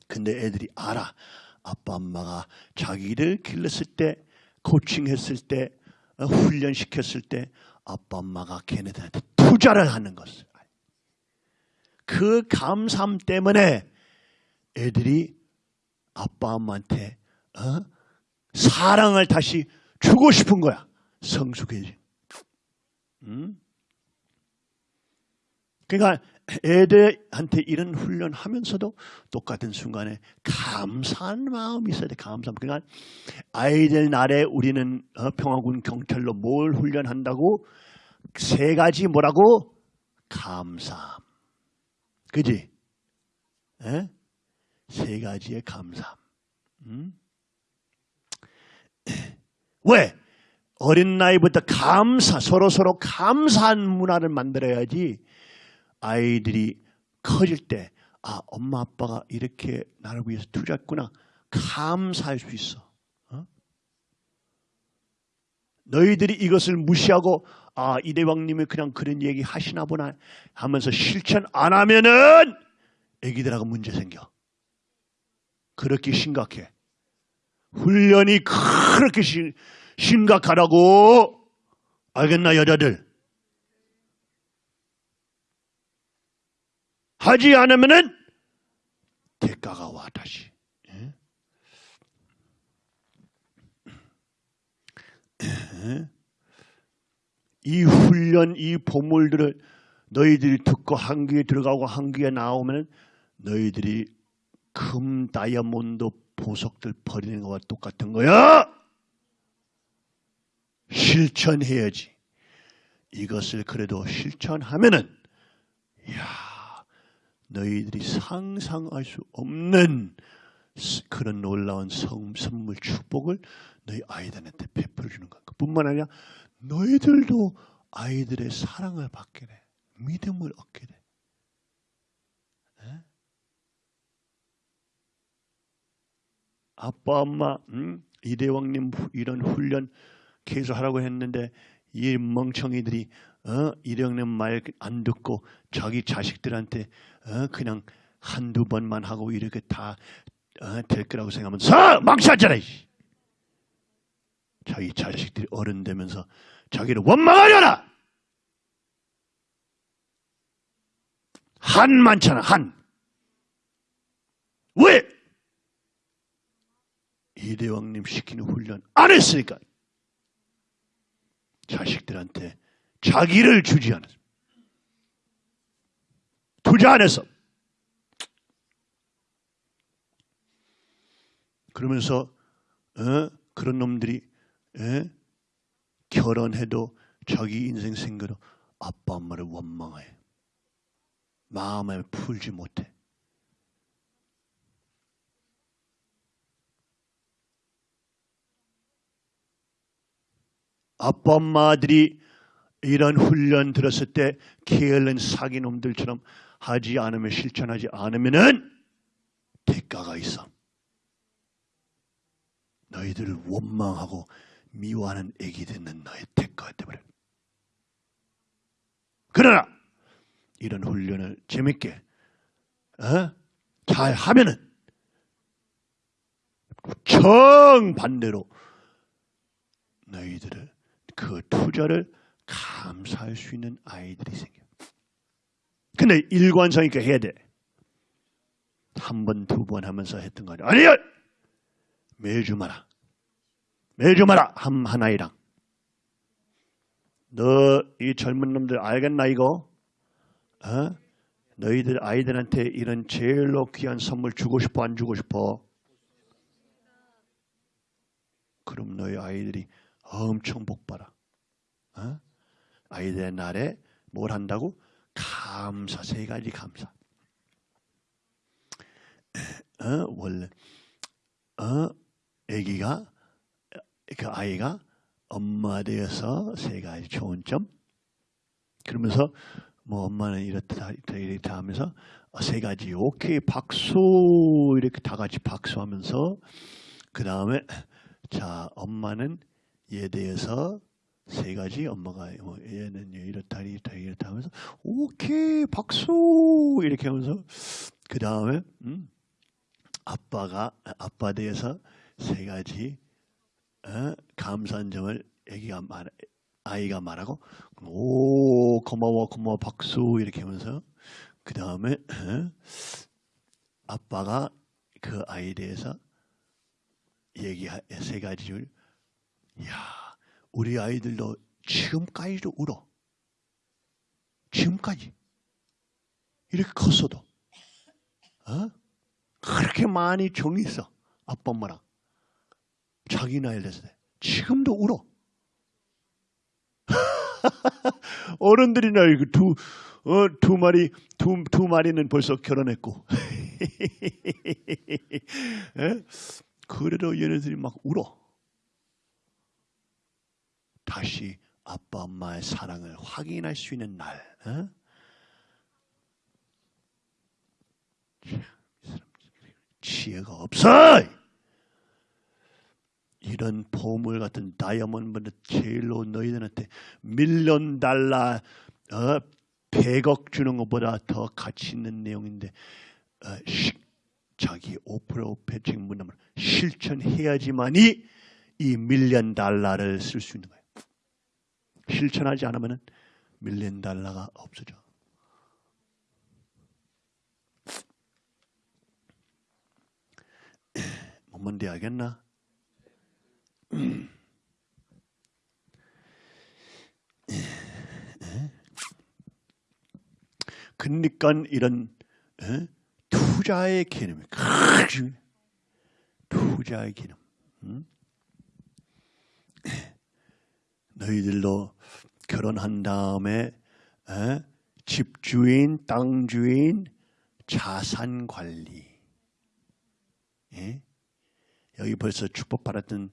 근데 애들이 알아. 아빠 엄마가 자기를 길렀을 때 코칭했을 때 어, 훈련시켰을 때 아빠 엄마가 걔네들한테 투자를 하는 것을. 그 감사함 때문에 애들이 아빠 엄마한테 어? 사랑을 다시 주고 싶은 거야. 성숙해지. 음? 그러니까 애들한테 이런 훈련하면서도 똑같은 순간에 감사한 마음이 있어야 돼. 감사함. 그러니까 아이들 날에 우리는 어, 평화군 경찰로 뭘 훈련한다고 세 가지 뭐라고 감사함. 그지? 에? 세 가지의 감사함. 음? <clears throat> 왜? 어린 나이부터 감사, 서로 서로 감사한 문화를 만들어야지 아이들이 커질 때, 아, 엄마 아빠가 이렇게 나를 위해서 투자했구나. 감사할 수 있어. 어? 너희들이 이것을 무시하고, 아, 이 대왕님이 그냥 그런 얘기 하시나 보나 하면서 실천 안 하면은 애기들하고 문제 생겨. 그렇게 심각해. 훈련이 그렇게 시, 심각하다고 알겠나 여자들? 하지 않으면은 대가가 와 다시. 예? 예? 이 훈련, 이 보물들을 너희들이 듣고 한 귀에 들어가고 한 귀에 나오면 너희들이 금 다이아몬드 보석들 버리는 것과 똑같은 거야. 실천해야지. 이것을 그래도 실천하면은 야 너희들이 상상할 수 없는 그런 놀라운 성, 선물 축복을 너희 아이들한테 베풀어 주는 것. 뿐만 아니라 너희들도 아이들의 사랑을 받게 돼. 믿음을 얻게 돼. 아빠 엄마 음? 이대왕님 이런 훈련 계속 하라고 했는데 이 멍청이들이 어, 이령님 말 안 듣고 자기 자식들한테 어, 그냥 한두 번만 하고 이렇게 다 어, 될 거라고 생각하면 서 망치하잖아. 이씨. 자기 자식들이 어른 되면서 자기를 원망하려나. 한 많잖아 한. 왜? 이대왕님 시키는 훈련 안 했으니까. 자식들한테 자기를 주지 않았어. 투자 안 했어. 그러면서 어? 그런 놈들이 에? 결혼해도 자기 인생 생각으로 아빠 엄마를 원망해. 마음을 풀지 못해. 아빠 엄마들이 이런 훈련 들었을 때 게을른 사기놈들처럼 하지 않으면 실천하지 않으면은 대가가 있어. 너희들을 원망하고 미워하는 애기 듣는 너의 대가가 돼버려. 그러나 이런 훈련을 재밌게 어? 잘 하면은 정반대로 너희들을 그 투자를 감사할 수 있는 아이들이 생겨. 근데 일관성 있게 해야 돼. 한 번, 두 번 하면서 했던 거 아니야. 아니야! 매주 마라. 매주 마라. 한, 한 아이랑. 너 이 젊은 놈들 알겠나 이거? 어? 너희들 아이들한테 이런 제일로 귀한 선물 주고 싶어 안 주고 싶어? 그럼 너희 아이들이 엄청 복 받아. 어? 아이들의 날에 뭘 한다고? 감사 세 가지 감사. 어? 원래 어? 아기가 그 아이가 엄마 되어서 세 가지 좋은 점. 그러면서 뭐 엄마는 이렇다 이렇다 하면서 어, 세 가지 오케이 박수 이렇게 다 같이 박수하면서 그 다음에 자 엄마는 얘에 대해서 세 가지 엄마가 뭐 얘는 이렇다 이렇다 이렇다 하면서 오케이 박수! 이렇게 하면서 그 다음에 음, 아빠가 아빠 대해서 세 가지 어, 감사한 점을 애기가 말 아이가 말하고 오 고마워 고마워 박수! 이렇게 하면서 그 다음에 어, 아빠가 그 아이에 대해서 얘기해 세 가지를 야 우리 아이들도 지금까지도 울어 지금까지 이렇게 컸어도 어? 그렇게 많이 정이 있어 아빠 엄마랑 자기 나이 됐을 때 지금도 울어 <laughs> 어른들이나 이거 두, 어, 두 마리, 두, 두 마리는 벌써 결혼했고. <laughs> 에? 그래도 얘네들이 막 울어. 다시 아빠, 엄마의 사랑을 확인할 수 있는 날. 어? 지혜가 없어! 이런 보물 같은 다이아몬드 제일로 너희들한테 밀리언 달러 어, 100억 주는 것보다 더 가치 있는 내용인데 어, 시, 자기 오프라 오페칭 문담을 실천해야지만이 이 밀리언 달러를 쓸 수 있는 거예요. 실천하지 않으면 밀리언 달러가 없어져. <clears throat> 뭔데 알겠나? <clears throat> 그러니까 이런 에? 투자의 중요해. 투자의 개념. 응? <clears throat> 너희들도 결혼한 다음에 에? 집주인, 땅주인, 자산 관리. 예? 여기 벌써 축복받았던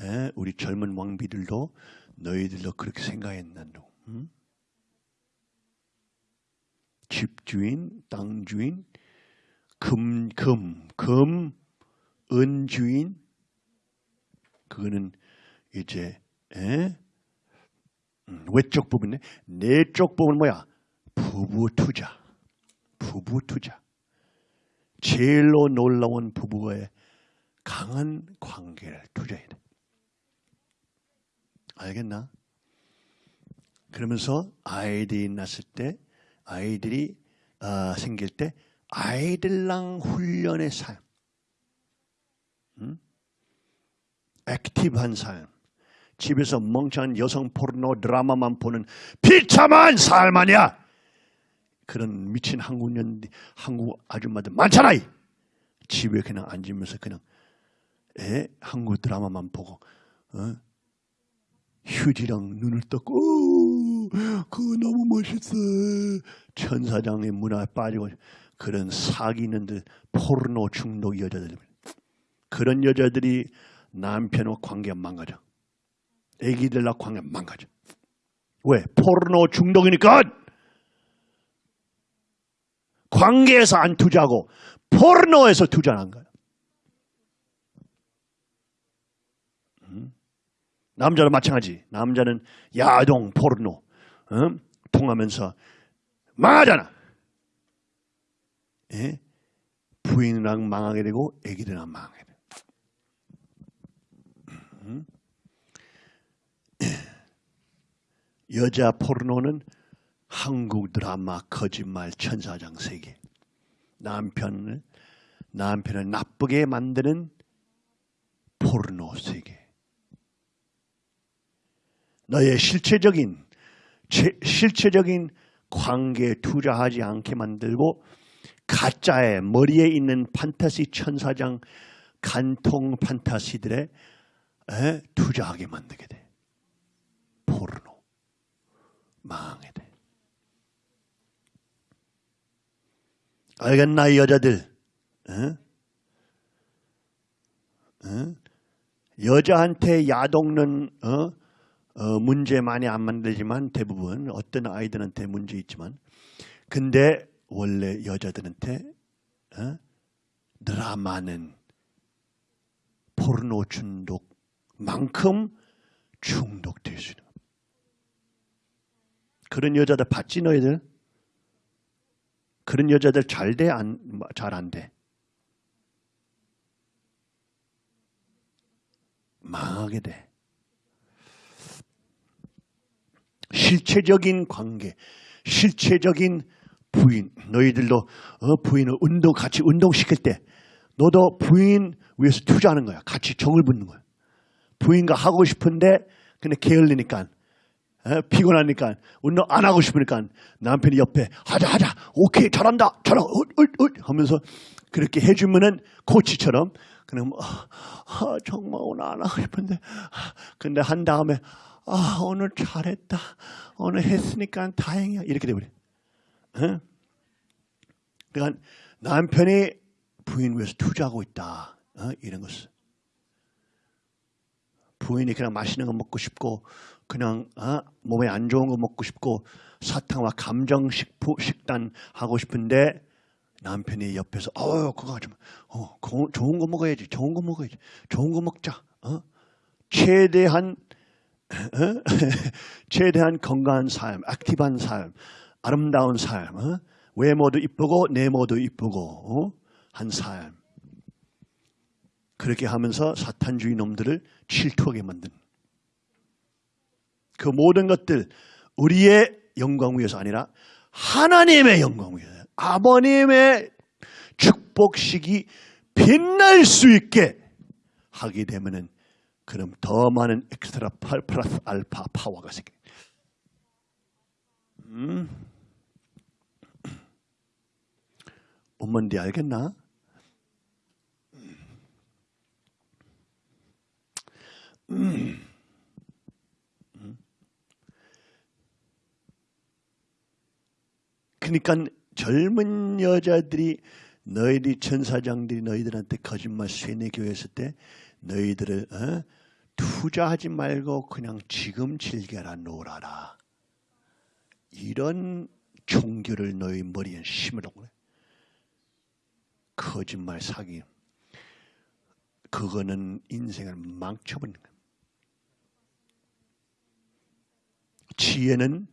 에? 우리 젊은 왕비들도 너희들도 그렇게 생각했난도. 응? 집주인, 땅주인, 금, 금, 금, 은주인, 그거는 이제 에? 음, 외적 부분네. 내적 부분 뭐야? 부부 투자. 부부 투자. 제일로 놀라운 부부의 강한 관계를 투자해야 돼. 알겠나? 그러면서 아이들이 낳았을 때, 아이들이 아, 생길 때 아이들랑 훈련의 삶, 음? active한 삶, 집에서 멍청한 여성 포르노 드라마만 보는 비참한 삶 아니야. 그런 미친 한국 년 한국 아줌마들 많잖아. 이. 집에 그냥 앉으면서 그냥 에 한국 드라마만 보고 어? 휴지랑 눈을 떴고 오, 그거 너무 멋있어. 천사장의 문화에 빠지고 그런 사기는들 포르노 중독 여자들 그런 여자들이 남편과 관계 망가져. 애기들과 관계 망가져. 왜? 포르노 중독이니까 관계에서 안 투자하고 포르노에서 투자한 거야. 음? 남자도 마찬가지. 남자는 야동, 포르노 음? 통하면서 망하잖아. 예? 부인이랑 망하게 되고 애기들이랑 망하게 돼. 음? 여자 포르노는 한국 드라마 거짓말 천사장 세계. 남편을 남편을 나쁘게 만드는 포르노 세계. 너의 실체적인 제- 실체적인 관계에 투자하지 않게 만들고 가짜의 머리에 있는 판타시 천사장 간통 판타시들에 에, 투자하게 만들게 돼. 포르노 망하게 돼. 알겠나 이 여자들? 어? 어? 여자한테 야동는 어? 어, 문제 많이 안 만들지만 대부분 어떤 아이들한테 문제 있지만 근데 원래 여자들한테 어? 드라마는 포르노 중독만큼 중독될 수 있는. 그런 여자들 봤지 너희들? 그런 여자들 잘 돼? 안, 잘 안 돼? 망하게 돼. 실체적인 관계, 실체적인 부인, 너희들도 어, 부인을 운동 같이 운동시킬 때 너도 부인 위해서 투자하는 거야. 같이 정을 붙는 거야. 부인과 하고 싶은데 근데 게을리니까 어, 피곤하니까 운동 안 하고 싶으니까 남편이 옆에 하자 하자 오케이 잘한다 잘하 어, 하면서 그렇게 해주면은 코치처럼 그럼 아, 아, 정말 오늘 안 하고 싶은데 아, 근데 한 다음에 아 오늘 잘했다 오늘 했으니까 다행이야 이렇게 돼버려. 어? 그러니까 남편이 부인 위해서 투자하고 있다 어? 이런 것을. 부인이 그냥 맛있는 거 먹고 싶고 그냥 어? 몸에 안 좋은 거 먹고 싶고 사탕과 감정 식품 식단 하고 싶은데 남편이 옆에서 어 그거 마. 어 그거 좋은 거 먹어야지. 좋은 거 먹어야지. 좋은 거 먹자. 어? 최대한 어? <laughs> 최대한 건강한 삶, 액티브한 삶, 아름다운 삶, 어? 외모도 이쁘고 내모도 이쁘고 어? 한 삶. 그렇게 하면서 사탄주의 놈들을 질투하게 만든 그 모든 것들 우리의 영광 위해서 아니라 하나님의 영광 위해서 아버님의 축복식이 빛날 수 있게 하게 되면은 그럼 더 많은 엑스트라 팔 플러스 알파 파워가 생겨. 음. 엄마인데 알겠나? 그러니까 젊은 여자들이 너희들이 천사장들이 너희들한테 거짓말 쇠뇌 교회했을 때 너희들을 어? 투자하지 말고 그냥 지금 즐겨라 놀아라. 이런 종교를 너희 머리에 심으라고 그래. 거짓말 사기. 그거는 인생을 망쳐버리는 거야. 지혜는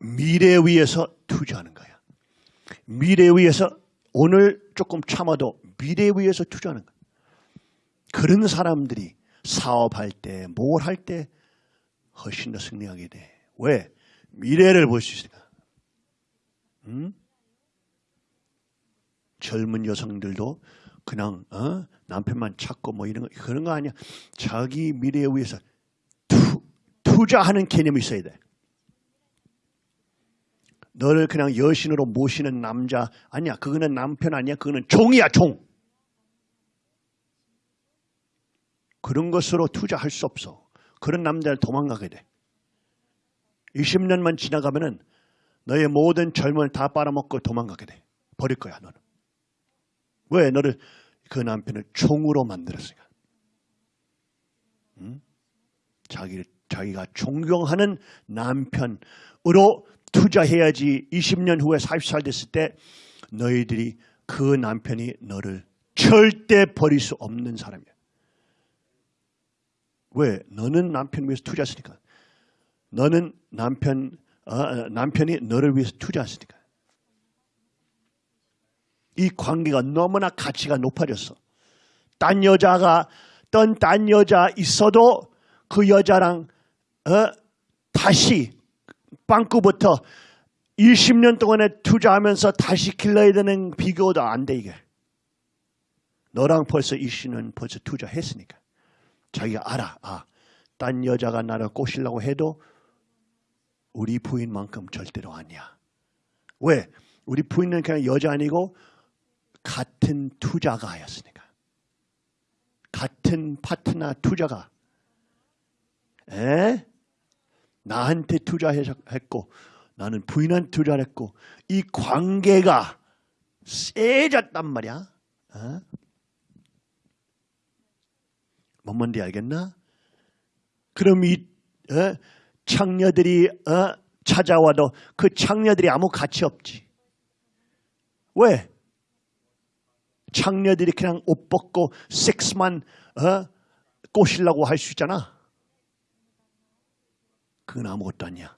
미래 위해서 투자하는 거야. 미래 위해서 오늘 조금 참아도 미래 위해서 투자하는 거야. 그런 사람들이 사업할 때, 뭘 할 때 훨씬 더 승리하게 돼. 왜? 미래를 볼 수 있으니까. 음? 젊은 여성들도 그냥 어? 남편만 찾고 뭐 이런 거 그런 거 아니야. 자기 미래에 위해서 투, 투자하는 개념이 있어야 돼. 너를 그냥 여신으로 모시는 남자 아니야. 그거는 남편 아니야. 그거는 종이야, 종. 그런 것으로 투자할 수 없어. 그런 남자를 도망가게 돼. 20년만 지나가면 은 너의 모든 젊음을 다 빨아먹고 도망가게 돼. 버릴 거야, 너는. 왜? 너를 그 남편을 총으로 만들었으니까. 응? 자기를, 자기가 존경하는 남편으로 투자해야지 20년 후에 40살 됐을 때 너희들이 그 남편이 너를 절대 버릴 수 없는 사람이야. 왜? 너는 남편 위해서 투자했으니까. 너는 남편, 어, 남편이 너를 위해서 투자했으니까. 이 관계가 너무나 가치가 높아졌어. 딴 여자가, 떤딴 여자 있어도 그 여자랑, 어, 다시, 빵꾸부터 20년 동안에 투자하면서 다시 길러야 되는 비교도 안 돼, 이게. 너랑 벌써 20년 벌써 투자했으니까. 자기가 알아. 아, 딴 여자가 나를 꼬시려고 해도 우리 부인만큼 절대로 아니야. 왜? 우리 부인은 그냥 여자 아니고 같은 투자가였으니까. 같은 파트너 투자가. 에? 나한테 투자했고 나는 부인한테 투자를 했고 이 관계가 세졌단 말이야. 어? 뭔 말인지 알겠나? 그럼 이 어? 창녀들이 어? 찾아와도 그 창녀들이 아무 가치 없지. 왜? 창녀들이 그냥 옷 벗고 섹스만 어? 꼬시려고 할 수 있잖아. 그건 아무것도 아니야.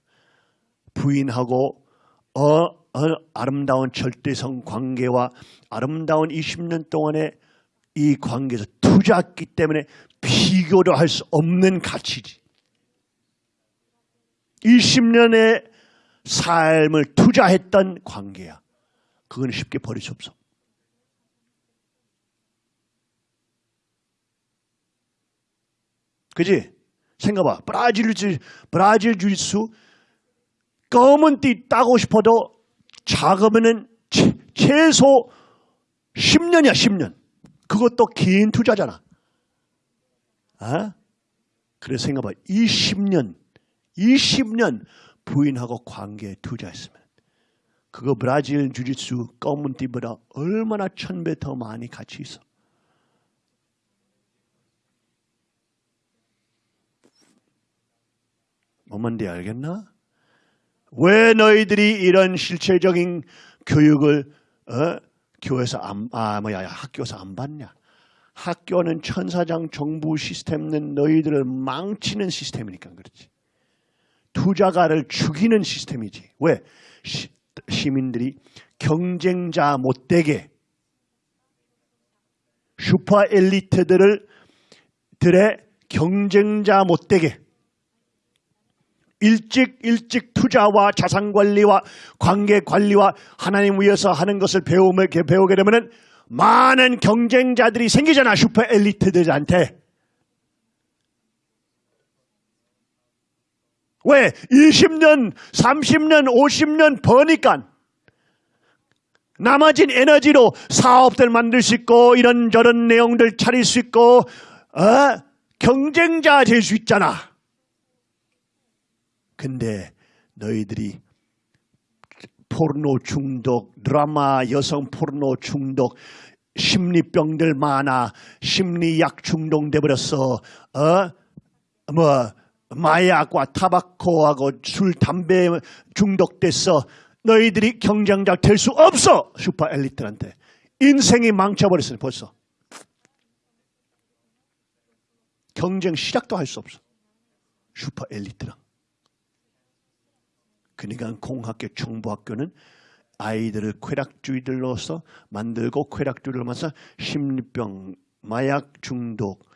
부인하고 어, 어, 아름다운 절대성 관계와 아름다운 20년 동안의 이 관계에서 투자했기 때문에 비교도 할수 없는 가치지. 20년의 삶을 투자했던 관계야. 그건 쉽게 버릴 수 없어. 그지? 생각봐. 브라질 주 브라질 주짓수 검은 띠 따고 싶어도 작으면은 최, 최소 10년이야, 10년. 그것도 긴 투자잖아. 아? 그래서 생각봐. 20년, 20년 부인하고 관계에 투자했으면 그거 브라질 주짓수 검은 띠보다 얼마나 천 배 더 많이 가치 있어. 뭐만데 알겠나? 왜 너희들이 이런 실체적인 교육을 어? 교회에서 안, 아 뭐야 학교에서 안 받냐? 학교는 천사장 정부 시스템은 너희들을 망치는 시스템이니까 그렇지. 투자가를 죽이는 시스템이지. 왜? 시, 시민들이 경쟁자 못되게 슈퍼 엘리트들을 들의 경쟁자 못되게 일찍 일찍 투자와 자산 관리와 관계 관리와 하나님 위해서 하는 것을 배움을 배우게 되면은 많은 경쟁자들이 생기잖아 슈퍼 엘리트들한테. 왜? 20년 30년 50년 버니까 남아진 에너지로 사업들 만들 수 있고 이런저런 내용들 차릴 수 있고 어? 경쟁자 될 수 있잖아 근데 너희들이 포르노 중독, 드라마 여성 포르노 중독, 심리병들 많아, 심리약 중독돼 버렸어. 어? 뭐 마약과 타바코하고 술, 담배 중독됐어. 너희들이 경쟁자 될 수 없어. 슈퍼 엘리트한테. 인생이 망쳐버렸어 벌써. 경쟁 시작도 할 수 없어. 슈퍼 엘리트랑. 그러니까 공학교, 정보학교는 아이들을 쾌락주의들로서 만들고 쾌락주의를 만서 심리병, 마약 중독,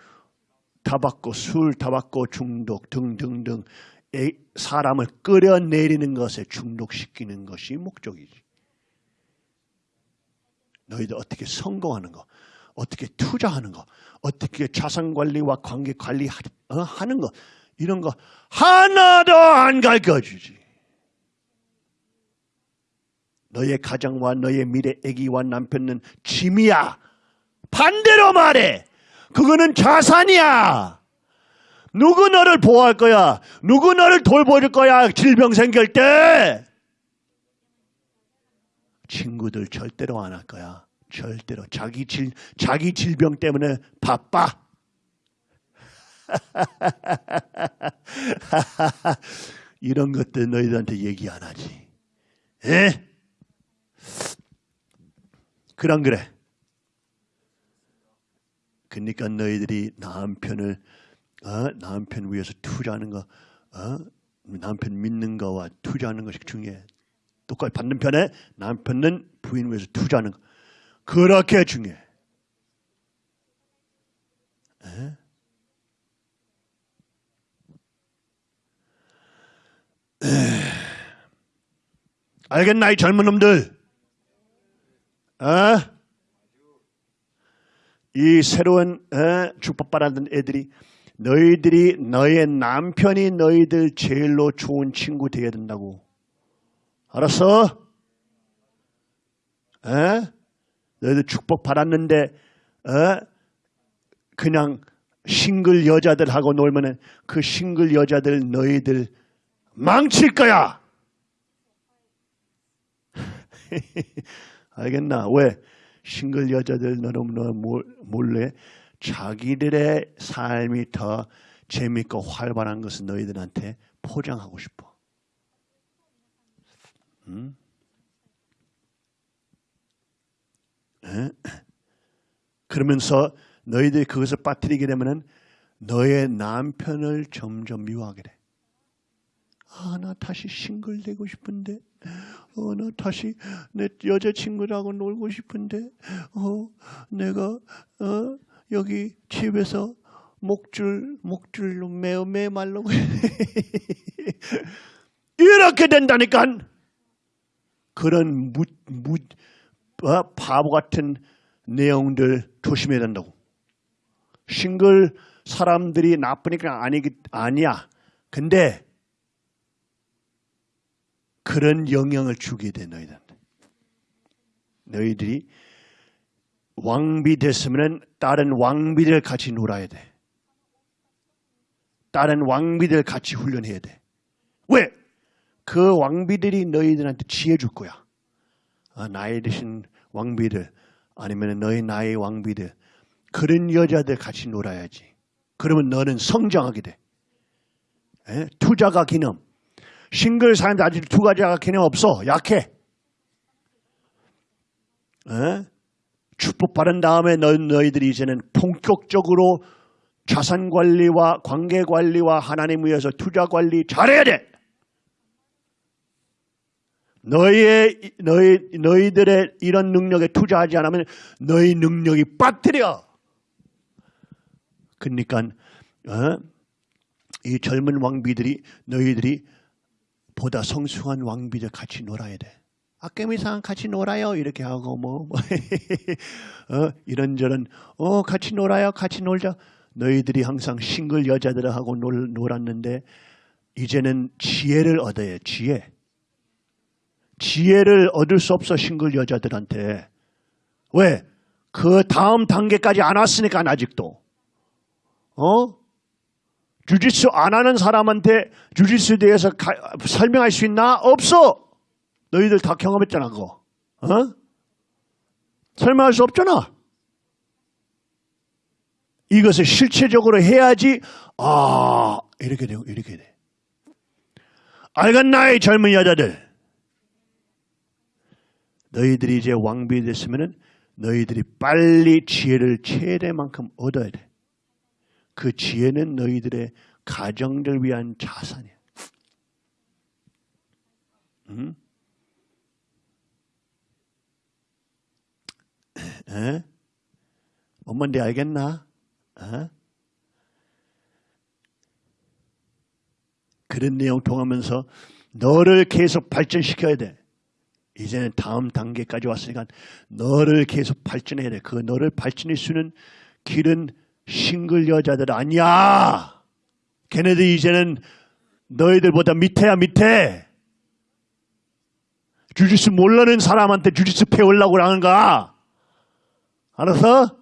타바코, 술, 타바코 중독 등등등 에- 사람을 끌어내리는 것에 중독시키는 것이 목적이지. 너희들 어떻게 성공하는 거, 어떻게 투자하는 거, 어떻게 자산 관리와 관계 관리 하- 어? 하는 거 이런 거 하나도 안 가르쳐주지. 너의 가정과 너의 미래 아기와 남편은 짐이야. 반대로 말해. 그거는 자산이야. 누구 너를 보호할 거야? 누구 너를 돌봐줄 거야? 질병 생길 때. 친구들 절대로 안 할 거야. 절대로 자기 질 자기 질병 때문에 바빠. <laughs> 이런 것들 너희들한테 얘기 안 하지. 에? 그랑 그래. 그러니까 너희들이 남편을 어? 남편 위해서 투자하는 거, 어? 남편 믿는 거와 투자하는 것이 중요해. 똑같이 받는 편에 남편은 부인 위해서 투자하는 거. 그렇게 중요해. 에? 에. 알겠나 이 젊은 놈들? 어? 이 새로운 어? 축복받았던 애들이 너희들이 너의 남편이 너희들 제일로 좋은 친구 되어야 된다고. 알았어? 에? 너희들 축복 받았는데 어? 그냥 싱글 여자들하고 놀면은 그 싱글 여자들 너희들 망칠 거야. <laughs> 알겠나? 왜? 싱글 여자들 너무나 몰래 자기들의 삶이 더 재밌고 활발한 것을 너희들한테 포장하고 싶어. 응? 에? 그러면서 너희들이 그것을 빠뜨리게 되면은 너의 남편을 점점 미워하게 돼. 아, 나 다시 싱글 되고 싶은데, 어, 나 다시 내 여자친구라고 놀고 싶은데, 어, 내가, 어, 여기 집에서 목줄, 목줄로 매어 매 말라고. <laughs> 이렇게 된다니까! 그런 무, 무, 어, 바보 같은 내용들 조심해야 된다고. 싱글 사람들이 나쁘니까 아니, 아니야. 근데 그런 영향을 주게 돼 너희들한테. 너희들이 왕비 됐으면 다른 왕비들 같이 놀아야 돼. 다른 왕비들 같이 훈련해야 돼. 왜? 그 왕비들이 너희들한테 지혜 줄 거야. 아, 나이 드신 왕비들 아니면 너희 나이 왕비들 그런 여자들 같이 놀아야지. 그러면 너는 성장하게 돼. 에? 투자가 기념. 싱글 사람들 아직 투자가 개념 없어. 약해. 에? 축복받은 다음에 너, 너희들이 이제는 본격적으로 자산 관리와 관계 관리와 하나님 위해서 투자 관리 잘해야 돼. 너희의 너희 너희들의 이런 능력에 투자하지 않으면 너희 능력이 빠뜨려. 그러니까 어? 이 젊은 왕비들이 너희들이 보다 성숙한 왕비들 같이 놀아야 돼. 아깨미상 같이 놀아요 이렇게 하고 뭐, <laughs> 뭐 어, 이런저런 어 같이 놀아요 같이 놀자 너희들이 항상 싱글 여자들하고 놀, 놀았는데 이제는 지혜를 얻어야 지혜 지혜를 얻을 수 없어 싱글 여자들한테 왜? 그 다음 단계까지 안 왔으니까 아직도 어? 주짓수 안 하는 사람한테 주짓수에 대해서 가, 설명할 수 있나? 없어. 너희들 다 경험했잖아, 그거. 어? 설명할 수 없잖아. 이것을 실체적으로 해야지, 아, 이렇게 되고, 이렇게 돼. 알겠나, 이 젊은 여자들. 너희들이 이제 왕비 됐으면은 너희들이 빨리 지혜를 최대만큼 얻어야 돼. 그 지혜는 너희들의 가정들 위한 자산이야. 음? 에? 뭔 말인지 알겠나? 어? 그런 내용 통하면서 너를 계속 발전시켜야 돼. 이제는 다음 단계까지 왔으니까 너를 계속 발전해야 돼. 그 너를 발전할 수 있는 길은 싱글 여자들 아니야. 걔네들 이제는 너희들보다 밑에야 밑에. 주짓수 모르는 사람한테 주짓수 배우려고 하는 거야. 알았어?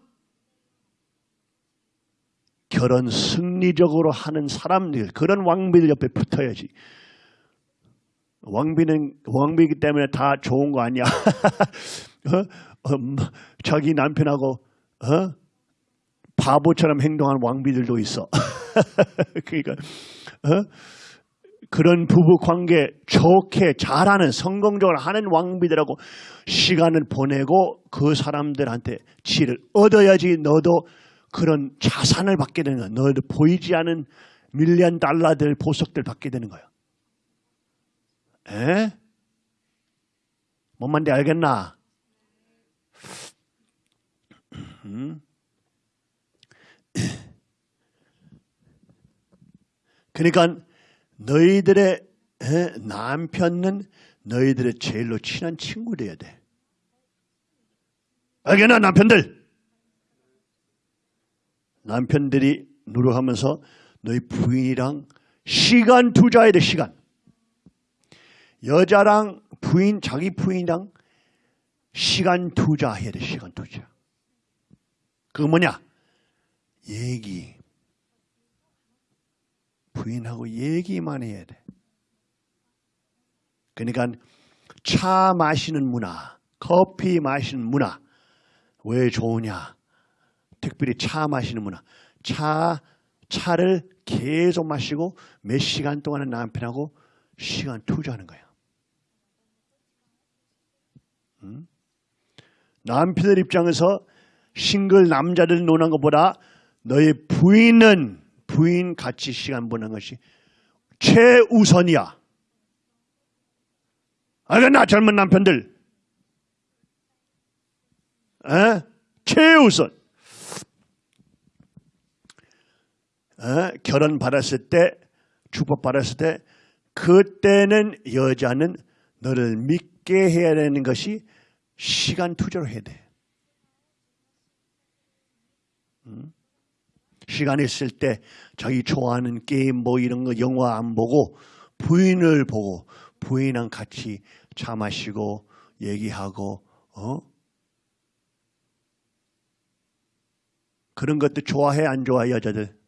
결혼 승리적으로 하는 사람들, 그런 왕비들 옆에 붙어야지. 왕비는 왕비이기 때문에 다 좋은 거 아니야. <laughs> 어? 어, 뭐, 자기 남편하고 어? 바보처럼 행동하는 왕비들도 있어. <laughs> 그러니까 어? 그런 부부 관계 좋게 잘하는 성공적으로 하는 왕비들하고 시간을 보내고 그 사람들한테 지혜를 얻어야지 너도 그런 자산을 받게 되는 거야. 너도 보이지 않은 밀리언 달러들 보석들 받게 되는 거야. 에? 뭔 말인지 알겠나? 음? 그러니까 너희들의 에, 남편은 너희들의 제일로 친한 친구 되어야 돼. 알겠나 남편들? 남편들이 노력하면서 너희 부인이랑 시간 투자해야 돼 시간. 여자랑 부인 자기 부인이랑 시간 투자해야 돼 시간 투자. 그거 뭐냐? 얘기. 부인하고 얘기만 해야 돼. 그러니까 차 마시는 문화, 커피 마시는 문화 왜 좋으냐? 특별히 차 마시는 문화. 차 차를 계속 마시고 몇 시간 동안은 남편하고 시간 투자하는 거야. 음? 남편들 입장에서 싱글 남자들 노는 것보다 너의 부인은 부인 같이 시간 보내는 것이 최우선이야. 알겠나 젊은 남편들? 에? 최우선. 에? 결혼 받았을 때 축복 받았을 때 그때는 여자는 너를 믿게 해야 되는 것이 시간 투자로 해야 돼. 음? 시간 있을 때 자기 좋아하는 게임 뭐 이런 거 영화 안 보고 부인을 보고 부인랑 같이 차 마시고 얘기하고 어? 그런 것도 좋아해 안 좋아해 여자들?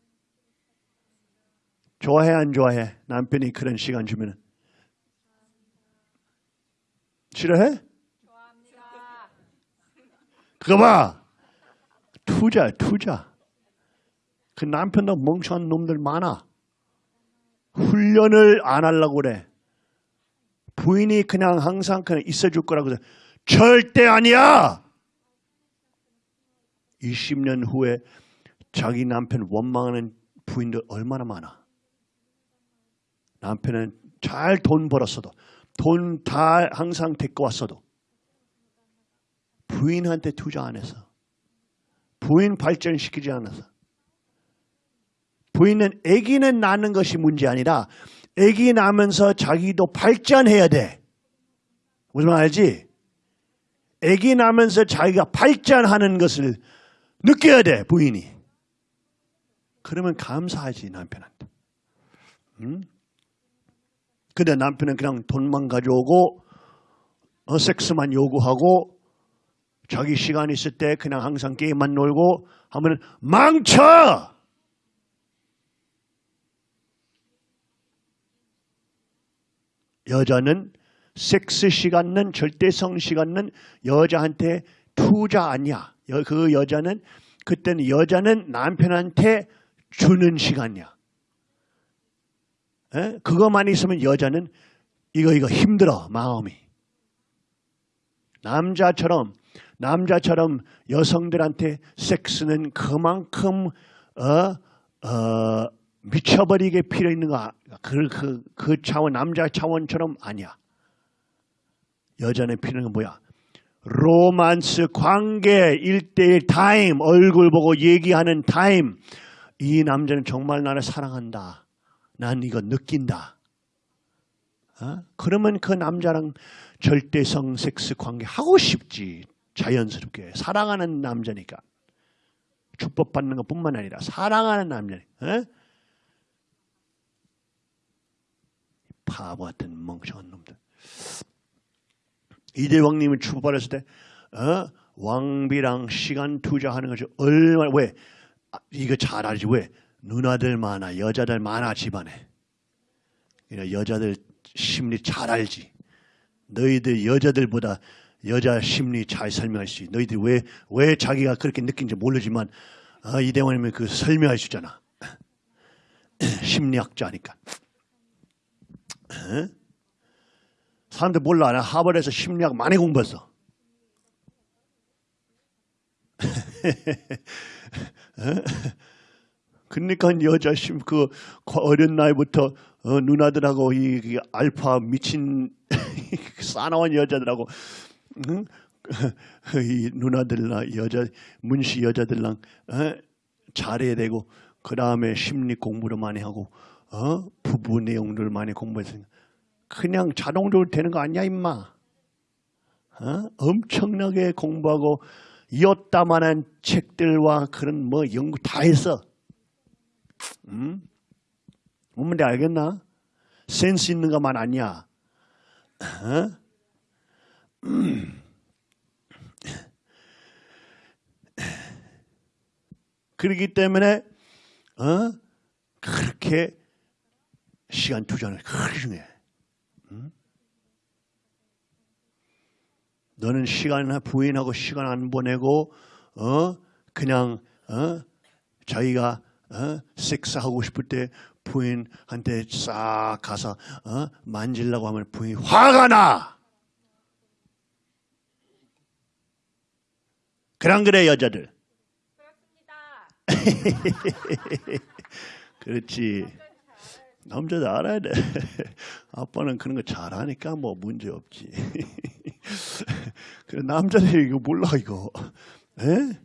좋아해 안 좋아해? 남편이 그런 시간 주면 싫어해? 그거 봐! 투자 투자 그 남편도 멍청한 놈들 많아. 훈련을 안 하려고 그래. 부인이 그냥 항상 그냥 있어줄 거라고 그래. 절대 아니야! 20년 후에 자기 남편 원망하는 부인들 얼마나 많아. 남편은 잘 돈 벌었어도 돈 다 항상 데리고 왔어도 부인한테 투자 안 해서 부인 발전시키지 않아서 부인은 아기는 낳는 것이 문제 아니라 아기 낳으면서 자기도 발전해야 돼. 무슨 말 알지? 아기 낳으면서 자기가 발전하는 것을 느껴야 돼 부인이. 그러면 감사하지 남편한테. 응? 근데 남편은 그냥 돈만 가져오고 어, 섹스만 요구하고 자기 시간 있을 때 그냥 항상 게임만 놀고 하면 망쳐! 여자는 섹스 시간은 절대성 시간은 여자한테 투자 아니야. 그 여자는 그때는 여자는 남편한테 주는 시간이야. 에? 그것만 있으면 여자는 이거 이거 힘들어 마음이. 남자처럼 남자처럼 여성들한테 섹스는 그만큼 어, 어, 미쳐버리게 필요 있는 거, 그, 그, 그 차원, 남자 차원처럼 아니야. 여자는 필요한 건 뭐야? 로만스 관계, 일대일 타임, 얼굴 보고 얘기하는 타임. 이 남자는 정말 나를 사랑한다. 난 이거 느낀다. 어? 그러면 그 남자랑 절대성 섹스 관계 하고 싶지. 자연스럽게. 사랑하는 남자니까. 축복받는 것 뿐만 아니라 사랑하는 남자니. 어? 바보 같은 멍청한 놈들. 이대왕님을 축복받았을 때 어? 왕비랑 시간 투자하는 것이 얼마나 왜? 아, 이거 잘 알지 왜? 누나들 많아 여자들 많아 집안에. 여자들 심리 잘 알지. 너희들 여자들보다 여자 심리 잘 설명할 수 있어 너희들 왜 왜 자기가 그렇게 느낀지 모르지만 어, 이대왕님은 그 설명할 수 있잖아. <clears throat> 심리학자니까 어? 사람들 몰라. 나 하버드에서 심리학 많이 공부했어. <laughs> 그러니까 여자 심, 그 어린 나이부터 어, 누나들하고 이, 이 알파 미친 <laughs> 싸나운 여자들하고 응? <laughs> 이 누나들랑 여자 문시 여자들랑 어? 잘해야 되고 그 다음에 심리 공부를 많이 하고 어? 부부 내용들 많이 공부했으니까 그냥 자동적으로 되는 거 아니야 임마. 어? 엄청나게 공부하고 이었다만한 책들과 그런 뭐 연구 다 했어. 음? 뭔데 알겠나? 센스 있는 것만 아니야. 어? 음. 그렇기 때문에 어? 그렇게 시간 투자는 그렇게 중요해. 너는 시간을 부인하고 시간 안 보내고 어 그냥 어 자기가 어 섹스하고 싶을 때 부인한테 싹 가서 어 만질라고 하면 부인이 화가 나. 그랑 그래 여자들. <laughs> 그렇지. 남자도 알아야 돼. <laughs> 아빠는 그런 거 잘하니까 뭐 문제 없지. <laughs> 그 남자들이 이거 몰라 이거. 에?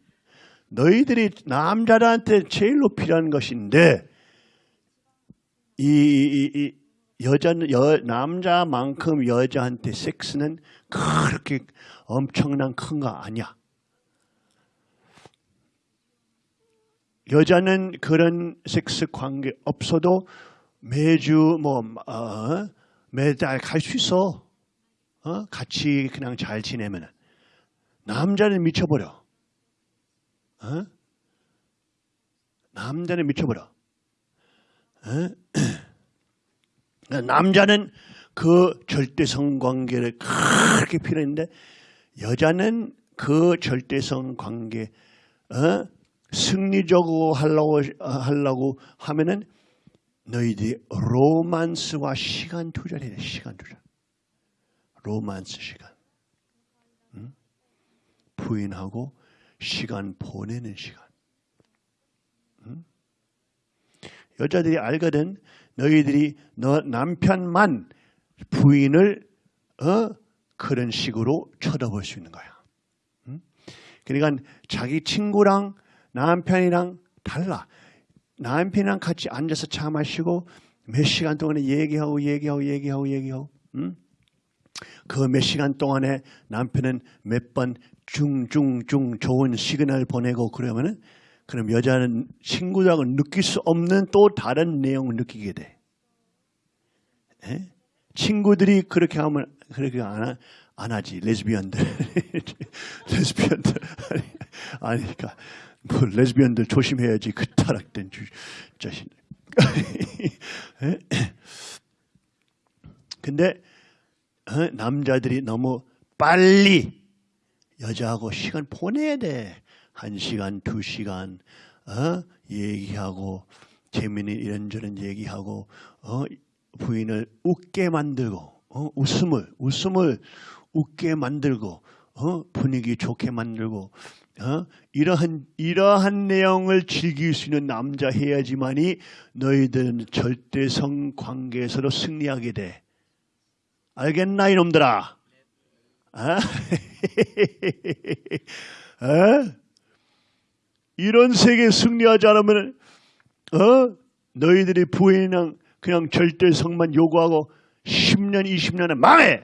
너희들이 남자들한테 제일로 필요한 것인데 이, 이, 이 여자는 여, 남자만큼 여자한테 섹스는 그렇게 엄청난 큰 거 아니야. 여자는 그런 섹스 관계 없어도 매주 뭐 어, 매달 갈 수 있어. 어? 같이 그냥 잘 지내면 남자는 미쳐버려. 어? 남자는 미쳐버려. 어? <clears throat> 남자는 그 절대성 관계를 그렇게 필요했는데 여자는 그 절대성 관계 어? 승리적으로 하려고 하려고 하면은 너희들이 로만스와 시간 투자를 돼. 시간 투자. 로만스 시간. 응? 부인하고 시간 보내는 시간. 응? 여자들이 알거든. 너희들이 너 남편만 부인을 어? 그런 식으로 쳐다볼 수 있는 거야. 응? 그러니까 자기 친구랑 남편이랑 달라. 남편이랑 같이 앉아서 차 마시고 몇 시간 동안에 얘기하고 얘기하고 얘기하고 얘기하고 응? 그몇 시간 동안에 남편은 몇 번 중중중 좋은 시그널 보내고 그러면은 그럼 여자는 친구들하고 느낄 수 없는 또 다른 내용을 느끼게 돼. 에? 친구들이 그렇게 하면 그렇게 안, 하, 안 하지 레즈비언들 <laughs> 레즈비언들 아니, 아니까 뭐 레즈비언들 조심해야지 그 타락된 주, 자신. <laughs> 근데 어? 남자들이 너무 빨리 여자하고 시간 보내야 돼. 한 시간, 두 시간 어? 얘기하고 재미있는 이런저런 얘기하고 어? 부인을 웃게 만들고 어? 웃음을 웃음을 웃게 만들고 어? 분위기 좋게 만들고 어? 이러한 이러한 내용을 즐길 수 있는 남자 해야지만이 너희들은 절대성 관계에서도 승리하게 돼. 알겠나 이놈들아? 아? <laughs> 어? 이런 세계 승리하지 않으면 어? 너희들이 부인이랑 그냥 절대성만 요구하고 10년, 20년에 망해.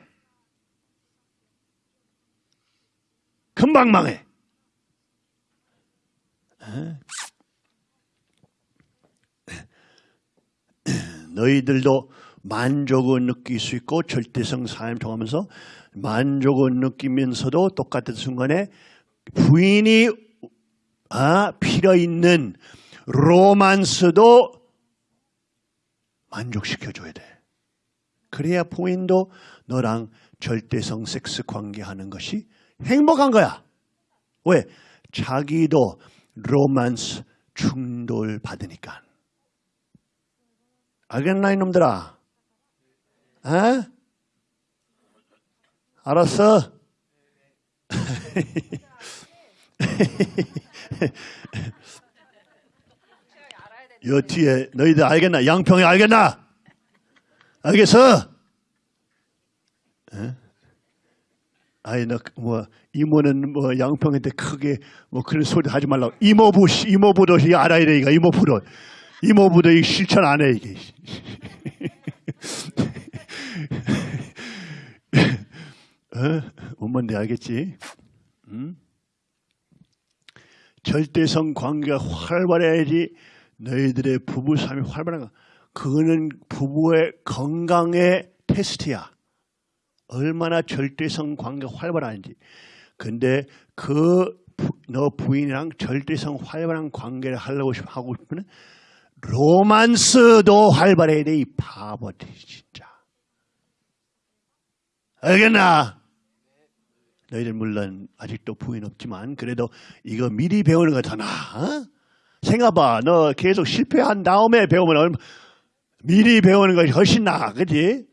금방 망해. 어? 너희들도 만족을 느낄 수 있고 절대성 삶 통하면서 만족을 느끼면서도 똑같은 순간에 부인이 아, 필요 있는 로만스도 만족시켜줘야 돼. 그래야 부인도 너랑 절대성 섹스 관계하는 것이 행복한 거야. 왜? 자기도 로만스 충돌 받으니까. 알겠나 이놈들아? 에? 알았어? <laughs> 요 뒤에 너희들 알겠나? 양평이 알겠나? 알겠어? 에? 아이 너뭐 이모는 뭐 양평인데 크게 뭐 그런 소리 하지 말라고 이모부 씨, 이모부도 이 알아야 돼 이거 이모부도 이모부도 이 실천 안 해 이게 <laughs> 어? 엄마인데 알겠지? 음? 절대성 관계가 활발해야지 너희들의 부부 삶이 활발한 거. 그거는 부부의 건강의 테스트야. 얼마나 절대성 관계가 활발한지. 근데 그 너 부인이랑 절대성 활발한 관계를 하려고 싶- 하고 싶으면 로만스도 활발해야 돼, 이 바보들, 진짜. 알겠나? 너희들 물론 아직도 부인 없지만 그래도 이거 미리 배우는 거 더 나아. 어? 생각봐. 너 계속 실패한 다음에 배우면 얼마 미리 배우는 것이 훨씬 나아. 그지?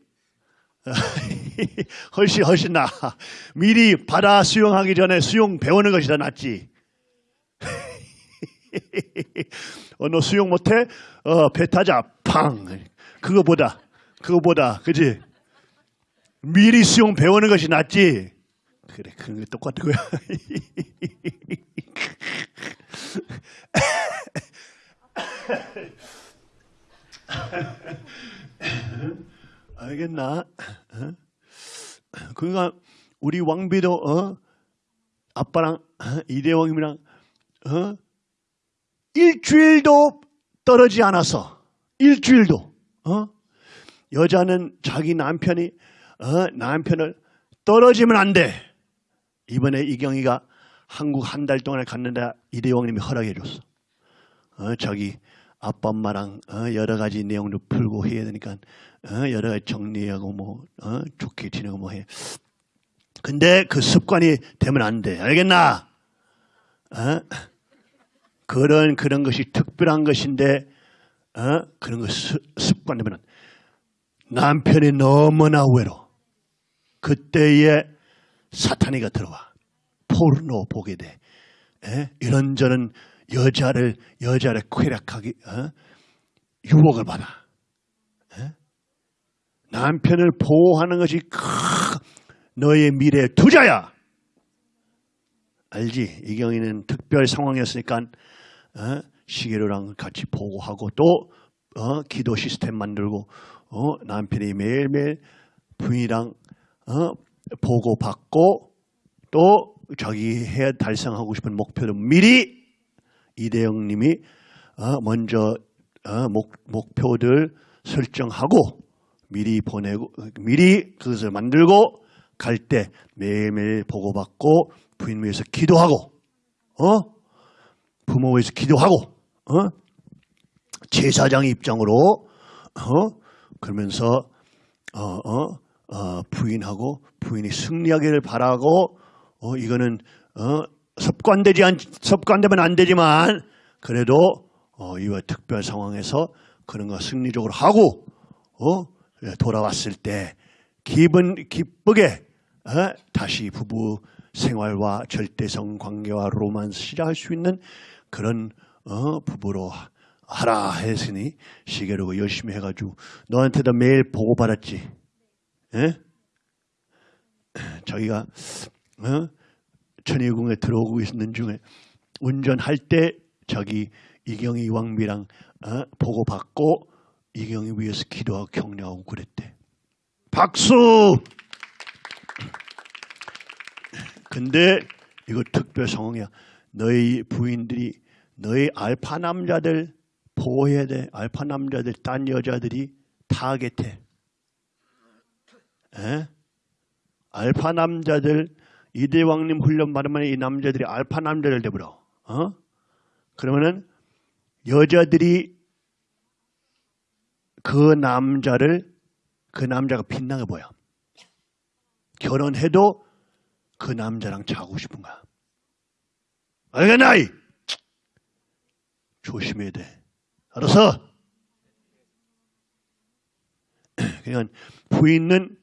<laughs> <laughs> 훨씬 훨씬 나아. 미리 바다 수영하기 전에 수영 배우는 것이 더 낫지. <laughs> 어, 너 수영 못해? 어, 배 타자. 팡. 그거보다 그거보다 그지? 미리 수영 배우는 것이 낫지. 그래, 그런 게 똑같은 거야. <laughs> 알겠나? 어? 그러니까 우리 왕비도 어? 아빠랑 어? 이대왕님이랑 어? 일주일도 떨어지 않았어. 일주일도. 어? 여자는 자기 남편이 어? 남편을 떨어지면 안 돼. 이번에 이경이가 한국 한 달 동안에 갔는데 이대왕님이 허락해 줬어. 어, 자기 아빠 엄마랑 어, 여러 가지 내용도 풀고 해야 되니까 어, 여러 가지 정리하고 뭐 어, 좋게 지내고 뭐 해. 근데 그 습관이 되면 안 돼. 알겠나? 어? 그런 그런 것이 특별한 것인데 어? 그런 거 습- 습관되면 남편이 너무나 외로. 그때에 사탄이가 들어와 포르노 보게 돼. 에? 이런저런 여자를 여자를 쾌락하기 어? 유혹을 받아. 에? 남편을 보호하는 것이 크, 너의 미래 투자야. 알지? 이경이는 특별 상황이었으니까 어? 시계로랑 같이 보고하고 또 어? 기도 시스템 만들고 어? 남편이 매일매일 부인이랑 어? 보고 받고 또 자기 해 달성하고 싶은 목표를 미리 이대영 님이 어, 먼저 어, 목, 목표들 설정하고 미리 보내고 미리 그것을 만들고 갈 때 매일매일 보고받고 부인 위해서 기도하고 어? 부모 위해서 기도하고 어? 제사장 입장으로 어? 그러면서 어, 어, 어, 부인하고 부인이 승리하기를 바라고 어, 이거는 어, 습관되지 않, 습관되면 안 되지만 그래도 어, 이와 특별 상황에서 그런 거 승리적으로 하고 어, 예, 돌아왔을 때 기분 기쁘게 어, 다시 부부 생활과 절대성 관계와 로만스 시작할 수 있는 그런 어, 부부로 하라 했으니 시계로고 열심히 해가지고 너한테도 매일 보고 받았지. 예? 자기가 어? 천의궁에 들어오고 있는 중에 운전할 때 자기 이경희 왕비랑 어? 보고 받고 이경희 위해서 기도하고 격려하고 그랬대. 박수! 근데 이거 특별 상황이야. 너희 부인들이 너희 알파 남자들 보호해야 돼. 알파 남자들 딴 여자들이 타겟해. 에? 알파 남자들 이대왕님 훈련 받으면 이 남자들이 알파 남자들 되버려. 어? 그러면은 여자들이 그 남자를 그 남자가 빛나게 보여. 결혼해도 그 남자랑 자고 싶은 거야. 알겠나이? 조심해야 돼. 알았어? <clears throat> 그냥 부인은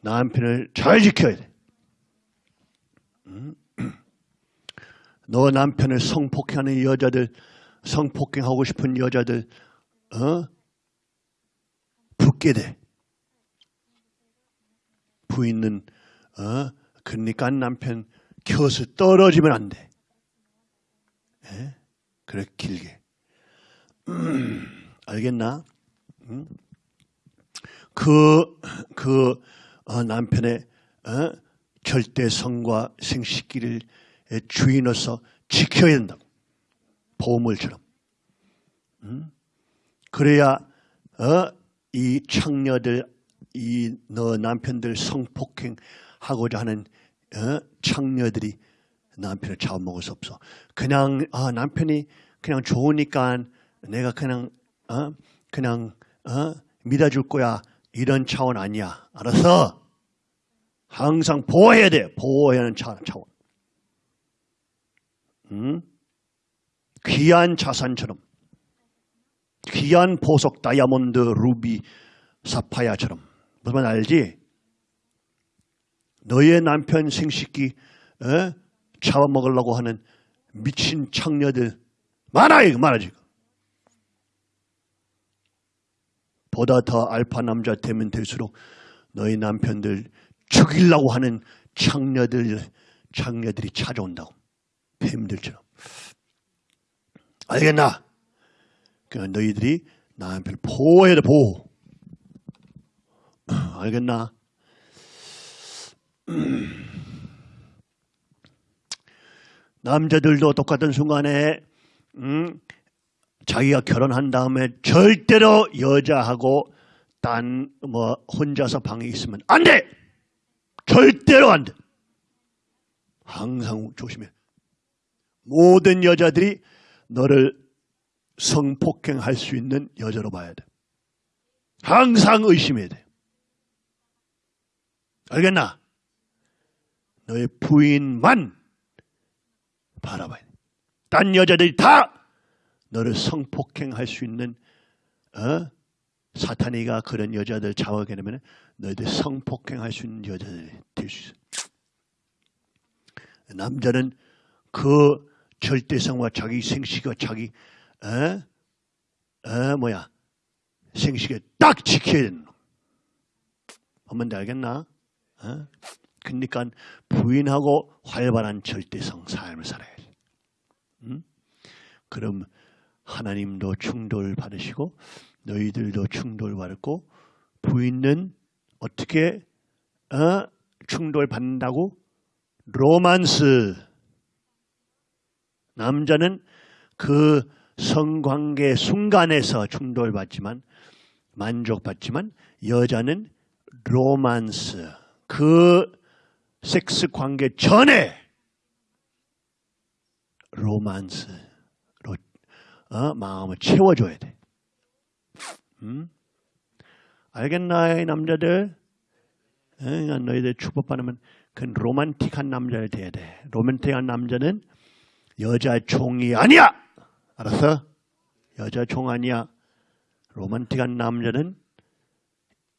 남편을 잘 지켜야 돼. 음? <clears throat> 너 남편을 성폭행하는 여자들, 성폭행하고 싶은 여자들, 어? 붙게 돼. 부인은, 어? 그러니까 남편 켜서 떨어지면 안 돼. 예? 그래, 길게. 음, <clears throat> 알겠나? 음? 그, 그, 어, 남편의, 어? 절대성과 생식기를 주인으로서 지켜야 된다고. 보물처럼. 음? 그래야, 어? 이 창녀들, 이 너 남편들 성폭행하고자 하는 어? 창녀들이 남편을 잡아먹을 수 없어. 그냥 아, 남편이 그냥 좋으니까 내가 그냥 어? 그냥 어? 믿어줄 거야 이런 차원 아니야. 알았어? 항상 보호해야 돼. 보호해야 하는 차, 차원. 음? 귀한 자산처럼 귀한 보석 다이아몬드 루비 사파야처럼 무슨 말 알지? 너의 남편 생식기 어? 잡아먹으려고 하는 미친 창녀들 많아 이거 많아 지금 보다 더 알파 남자 되면 될수록 너희 남편들 죽이려고 하는 창녀들 창녀들이 찾아온다고 뱀들처럼 알겠나? 그 너희들이 남편을 보호해야 돼 보호 <clears throat> 알겠나? <clears throat> 남자들도 똑같은 순간에 음, 자기가 결혼한 다음에 절대로 여자하고 딴 뭐 혼자서 방에 있으면 안 돼. 절대로 안 돼. 항상 조심해. 모든 여자들이 너를 성폭행할 수 있는 여자로 봐야 돼. 항상 의심해야 돼. 알겠나? 너의 부인만 바라봐야 돼. 딴 여자들이 다 너를 성폭행할 수 있는 어? 사탄이가 그런 여자들 잡아게 되면 너희들 성폭행할 수 있는 여자들이 될 수 있어. 남자는 그 절대성과 자기 생식과 자기 어? 어 뭐야 생식에 딱 지켜야 되는 놈. 한번 알겠나? 어? 그러니까 부인하고 활발한 절대성 삶을 살아야지. 음? 그럼 하나님도 충돌 받으시고 너희들도 충돌 받고 부인은 어떻게 어? 충돌 받는다고? 로만스. 남자는 그 성관계 순간에서 충돌받지만 만족받지만 여자는 로만스. 그 섹스 관계 전에 로만스 로 어? 마음을 채워줘야 돼. 음? 알겠나, 이 남자들? 어, 너희들 축복받으면 그 로맨틱한 남자를 돼야 돼. 로맨틱한 남자는 여자 총이 아니야! 알았어? 여자 총 아니야. 로man틱한 남자는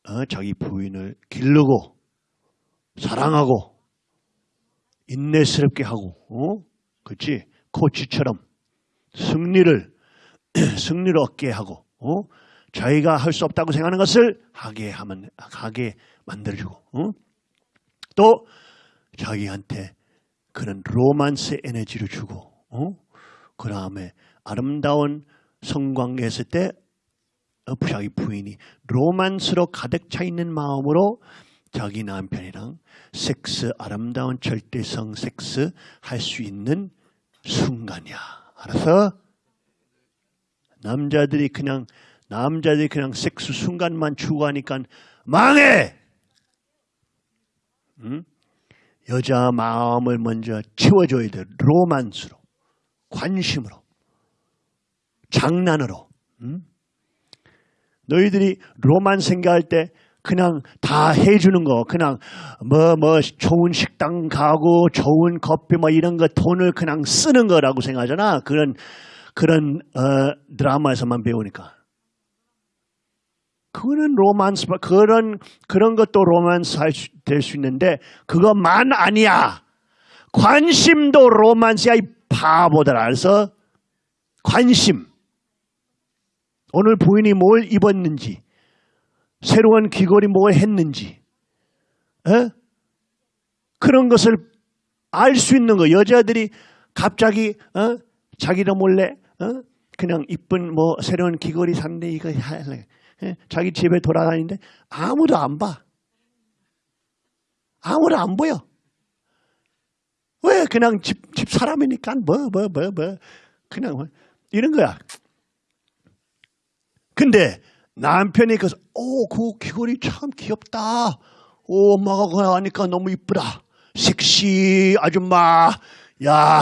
어, 자기 부인을 기르고 사랑하고 인내스럽게 하고 어? 그렇지 코치처럼 승리를 <clears throat> 승리를 얻게 하고 어? 자기가 할 수 없다고 생각하는 것을 하게 하면 하게 만들어주고 어? 또 자기한테 그런 로만스 에너지를 주고 어? 그 다음에 아름다운 성관계 했을 때 어, 자기 부인이 로만스로 가득 차 있는 마음으로 자기 남편이랑 섹스 아름다운 절대성 섹스 할 수 있는 순간이야. 알았어? 남자들이 그냥 남자들이 그냥 섹스 순간만 추구하니까 망해. 응? 여자 마음을 먼저 채워줘야 돼. 로만스로, 관심으로, 장난으로. 응? 너희들이 로만 생각할 때 그냥 다 해주는 거, 그냥 뭐, 뭐, 좋은 식당 가고, 좋은 커피 뭐 이런 거 돈을 그냥 쓰는 거라고 생각하잖아. 그런, 그런, 어, 드라마에서만 배우니까. 그거는 로만스, 그런, 그런 것도 로만스 될 수 있는데, 그것만 아니야. 관심도 로만스야, 이 바보들. 알았어? 관심. 오늘 부인이 뭘 입었는지, 새로운 귀걸이 뭘 했는지, 에? 그런 것을 알 수 있는 거. 여자들이 갑자기 어? 자기도 몰래 어? 그냥 이쁜 뭐 새로운 귀걸이 샀는데 이거 할래. 에? 자기 집에 돌아다니는데 아무도 안 봐. 아무도 안 보여. 왜 그냥 집, 집 사람이니까 뭐뭐 뭐 뭐 그냥 뭐 이런 거야. 근데 남편이 그래서 오그 귀걸이 참 귀엽다. 오 엄마가 그거 하니까 너무 이쁘다. 섹시 아줌마. 야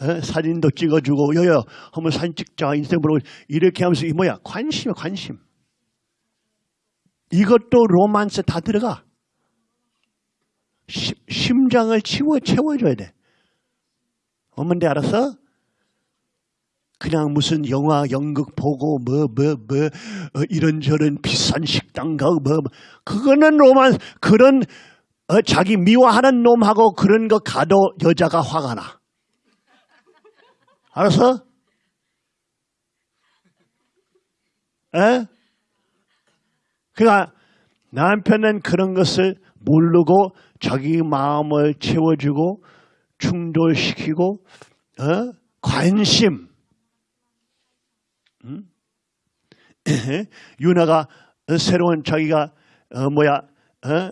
에? 사진도 찍어주고 여여 한번 사진 찍자 인스타그램으로 이렇게 하면서 이 뭐야 관심이야 관심. 이것도 로만스 다 들어가. 시, 심장을 채워 채워줘야 돼. 어머니 알았어? 그냥 무슨 영화 연극 보고 뭐 뭐뭐 이런저런 비싼 식당 가고 뭐, 뭐 그거는 로만 그런 어, 자기 미워하는 놈하고 그런 거 가도 여자가 화가 나. 알았어? 에? 그러니까 남편은 그런 것을 모르고 자기 마음을 채워주고 충돌시키고 어? 관심 음? <clears throat> 유나가 새로운 자기가 어, 뭐야 어?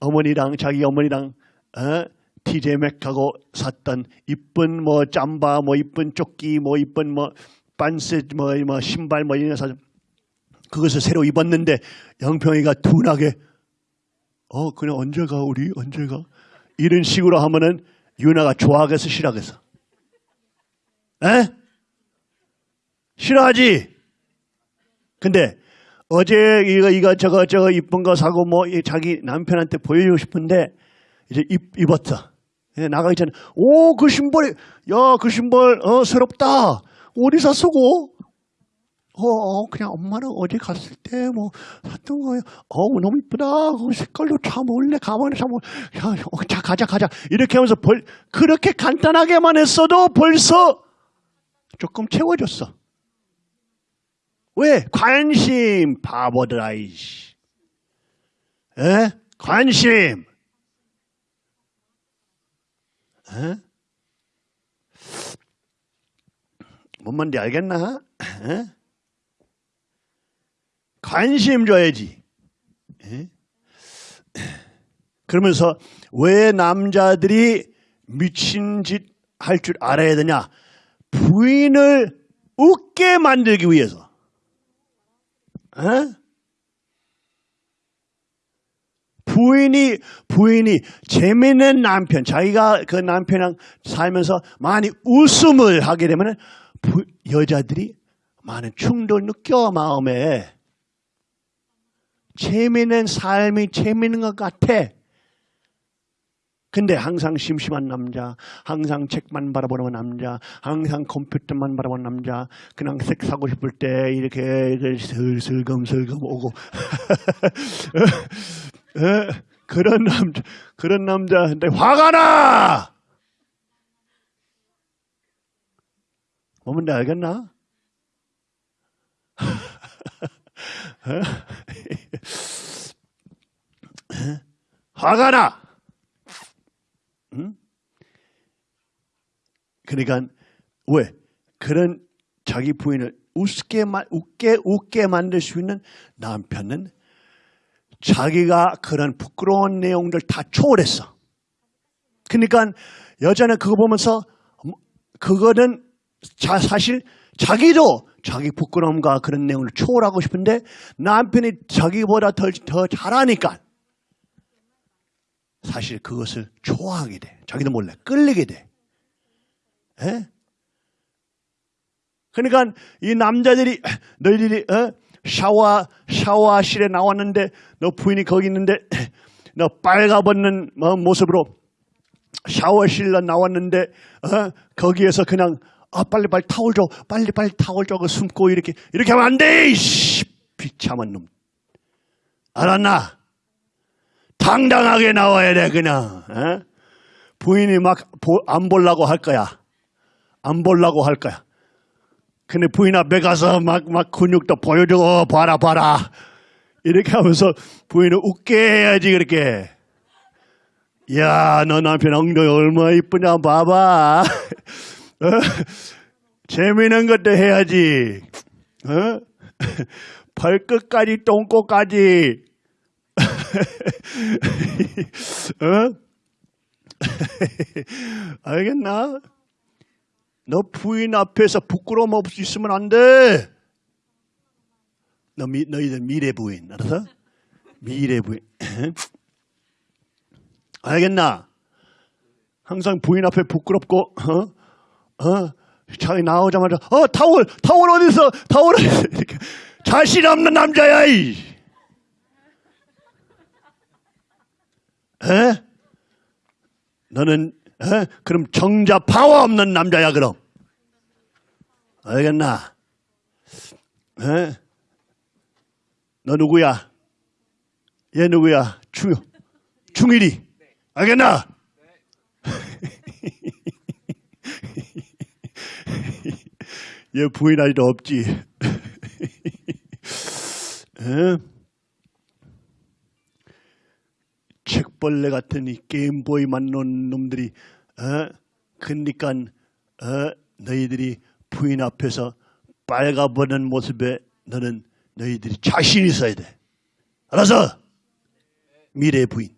어머니랑 자기 어머니랑 어? TJ 맥하고 샀던 이쁜 뭐 짬바 뭐 이쁜 조끼 뭐 이쁜 뭐 반스 뭐, 뭐 신발 뭐 이런 거 사. 그것을 새로 입었는데 영평이가 둔하게 어 그냥 언제 가 우리? 언제 가? 이런 식으로 하면은 유나가 좋아하겠어 싫어하겠어. 에? 싫어하지? 근데 어제 이거 이거 저거 저거 이쁜 거 사고 뭐 자기 남편한테 보여주고 싶은데 이제 입, 입었어. 나가기 전에 오그 신발이 야그 신발 어 새롭다. 어디서 쓰고 어, 어, 그냥 엄마랑 어디 갔을 때 뭐 샀던 거예요. 어우 너무 이쁘다. 그 색깔도 참 원래 가만히 참 야, 어, 자 가자 가자 이렇게 하면서 벌 그렇게 간단하게만 했어도 벌써 조금 채워졌어. 왜? 관심 바보들 아 이씨. 에? 관심. 에? 뭔 말인지 알겠나? 에? 관심 줘야지. 에? 그러면서 왜 남자들이 미친 짓 할 줄 알아야 되냐? 부인을 웃게 만들기 위해서. 에? 부인이 부인이 재미있는 남편, 자기가 그 남편이랑 살면서 많이 웃음을 하게 되면 여자들이 많은 충돌 느껴 마음에 재미있는 삶이 재미있는 것 같아. 근데 항상 심심한 남자, 항상 책만 바라보는 남자, 항상 컴퓨터만 바라보는 남자, 그냥 섹스하고 싶을 때 이렇게 슬슬금슬금 오고 <laughs> 그런 남자, 그런 남자한테 화가 나! 뭐면 알겠나? <laughs> 화가 나. 그러니까 왜 그런 자기 부인을 웃게 웃게 웃게 만들 수 있는 남편은 자기가 그런 부끄러운 내용들 다 초월했어. 그러니까 여자는 그거 보면서 뭐, 그거는 자, 사실 자기도 자기 부끄러움과 그런 내용을 초월하고 싶은데 남편이 자기보다 더, 더 잘하니까 사실 그것을 좋아하게 돼. 자기도 몰래 끌리게 돼. 에? 그러니까 이 남자들이 너희들이 어? 샤워 샤워실에 나왔는데 너 부인이 거기 있는데 너 빨가벗는 뭐 모습으로 샤워실로 나왔는데 어? 거기에서 그냥 아 빨리 빨리 타올 줘. 빨리 빨리 타올 줘그 숨고 이렇게. 이렇게 하면 안돼 비참한 놈. 알았나? 당당하게 나와야 돼 그냥. 어? 부인이 막안 보려고 할 거야. 안 보려고 할 거야. 근데 부인 앞에 가서 막, 막 근육도 보여주고, 봐라, 봐라. 이렇게 하면서 부인을 웃게 해야지, 그렇게. 야, 너 남편 엉덩이 얼마나 이쁘냐, 봐봐. 어? 재미있는 것도 해야지. 어? 발끝까지, 똥꼬까지. <laughs> 어? <laughs> 알겠나? 너 부인 앞에서 부끄러움 없이 있으면 안 돼. 너 미, 너희들 미래 부인, 알았어? 미래 부인. <laughs> 알겠나? 항상 부인 앞에 부끄럽고, 어? 어? 자기 나오자마자, 어, 타월, 타월 어디서, 타월 어디서, <laughs> 이렇게. 자신 없는 남자야, 이! 에? 너는 에? 그럼 정자 파워 없는 남자야 그럼 알겠나? 에? 너 누구야? 얘 누구야? 중 중일이 알겠나? 얘 부인 아직도 없지. <laughs> 에? 책벌레 같은 이 게임보이만 놓은 놈들이 어? 그러니까 어? 너희들이 부인 앞에서 빨가버는 모습에 너는 너희들이 자신 있어야 돼. 알아서 미래 부인.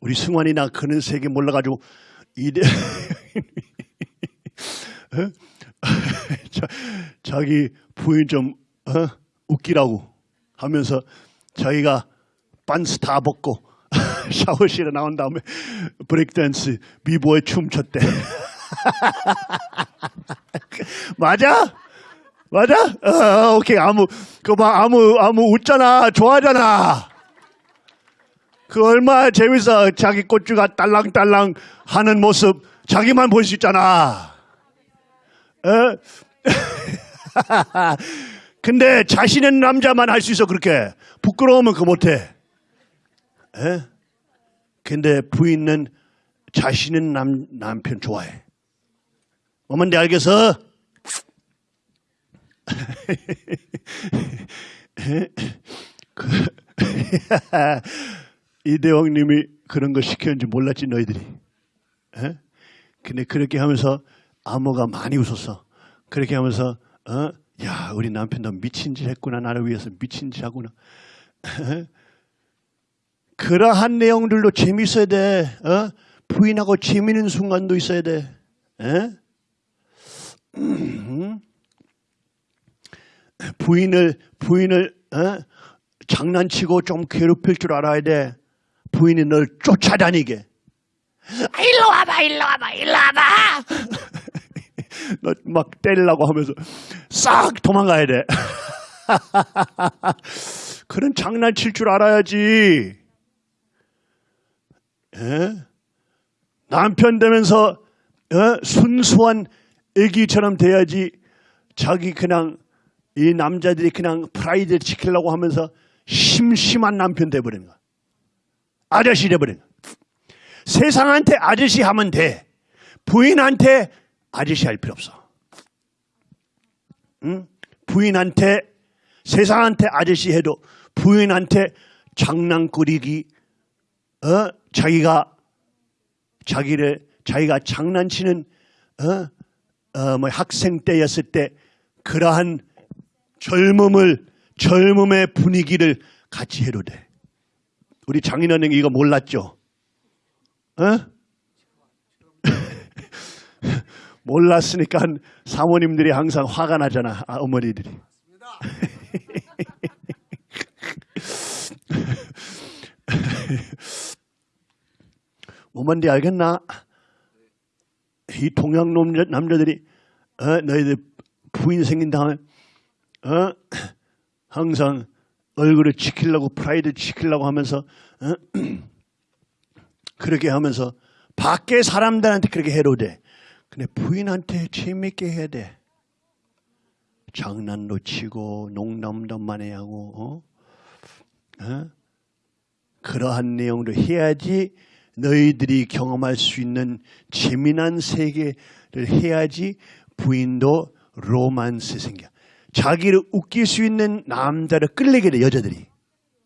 우리 승환이나 그런 세계 몰라가지고 어? <laughs> <laughs> 자, 자기 부인 좀 어? 웃기라고 하면서 자기가 반스 다 벗고 <laughs> 샤워실에 나온 다음에 브레이크댄스 비보에 춤췄대. <laughs> 맞아? 맞아? 어, 오케이 아무 그봐 아무 아무 웃잖아 좋아하잖아. 그 얼마나 재밌어 자기 꽃주가 딸랑딸랑 하는 모습 자기만 볼 수 있잖아. 어? <laughs> 근데 자신은 남자만 할 수 있어 그렇게 부끄러우면 그거 못해. 에? 근데 부인은 자신은 남, 남편 좋아해. 어머니 알겠어? <laughs> 그, <laughs> 이대왕님이 그런 거 시켰는지 몰랐지 너희들이. 에? 근데 그렇게 하면서 암호가 많이 웃었어. 그렇게 하면서 어? 야 우리 남편 너 미친 짓 했구나 나를 위해서 미친 짓 하구나. <laughs> 그러한 내용들도 재밌어야 돼. 어? 부인하고 재미있는 순간도 있어야 돼. <clears throat> 부인을 부인을 어? 장난치고 좀 괴롭힐 줄 알아야 돼. 부인이 널 쫓아다니게. 아, 일로 와봐, 일로 와봐, 일로 와봐. 너막 때리려고 하면서 싹 도망가야 돼. <laughs> 그런 장난칠 줄 알아야지. 에? 남편 되면서 어? 순수한 애기처럼 돼야지 자기 그냥 이 남자들이 그냥 프라이드를 지키려고 하면서 심심한 남편 돼버리는 거야. 아저씨 돼버리는 거야. 세상한테 아저씨 하면 돼. 부인한테 아저씨 할 필요 없어. 응? 부인한테 세상한테 아저씨 해도 부인한테 장난꾸리기 어? 자기가 자기를 자기가 장난치는 어, 어, 뭐 학생 때였을 때 그러한 젊음을 젊음의 분위기를 같이 해도 돼. 우리 장인어른 이거 몰랐죠? 어? 몰랐으니까 사모님들이 항상 화가 나잖아. 아, 어머니들이. <laughs> 뭔지 알겠나? 이 동양 남자, 남자들이 어, 너희들 부인 생긴 다음에 어? 항상 얼굴을 지키려고 프라이드 지키려고 하면서 어? <clears throat> 그렇게 하면서 밖에 사람들한테 그렇게 해도 돼. 근데 부인한테 재밌게 해야 돼. 장난도 치고 농담도 많이 하고 어? 어? 그러한 내용도 해야지 너희들이 경험할 수 있는 재미난 세계를 해야지 부인도 로만스 생겨. 자기를 웃길 수 있는 남자를 끌리게 돼 여자들이.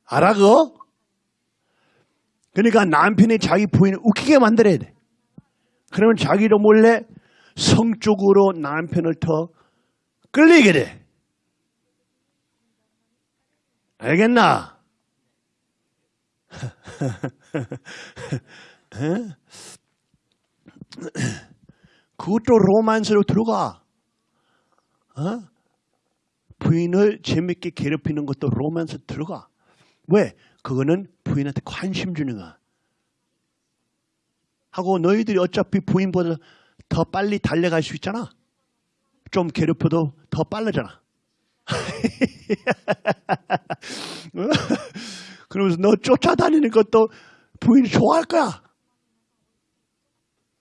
알아 그거? 그러니까 남편이 자기 부인을 웃기게 만들어야 돼. 그러면 자기도 몰래 성적으로 남편을 더 끌리게 돼. 알겠나? 에? <laughs> 그것도 로만스로 들어가. 어? 부인을 재밌게 괴롭히는 것도 로만스 들어가. 왜? 그거는 부인한테 관심 주는 거야. 하고 너희들이 어차피 부인보다 더 빨리 달려갈 수 있잖아. 좀 괴롭혀도 더. 어? <laughs> 그러면서 너 쫓아다니는 것도 부인이 좋아할 거야.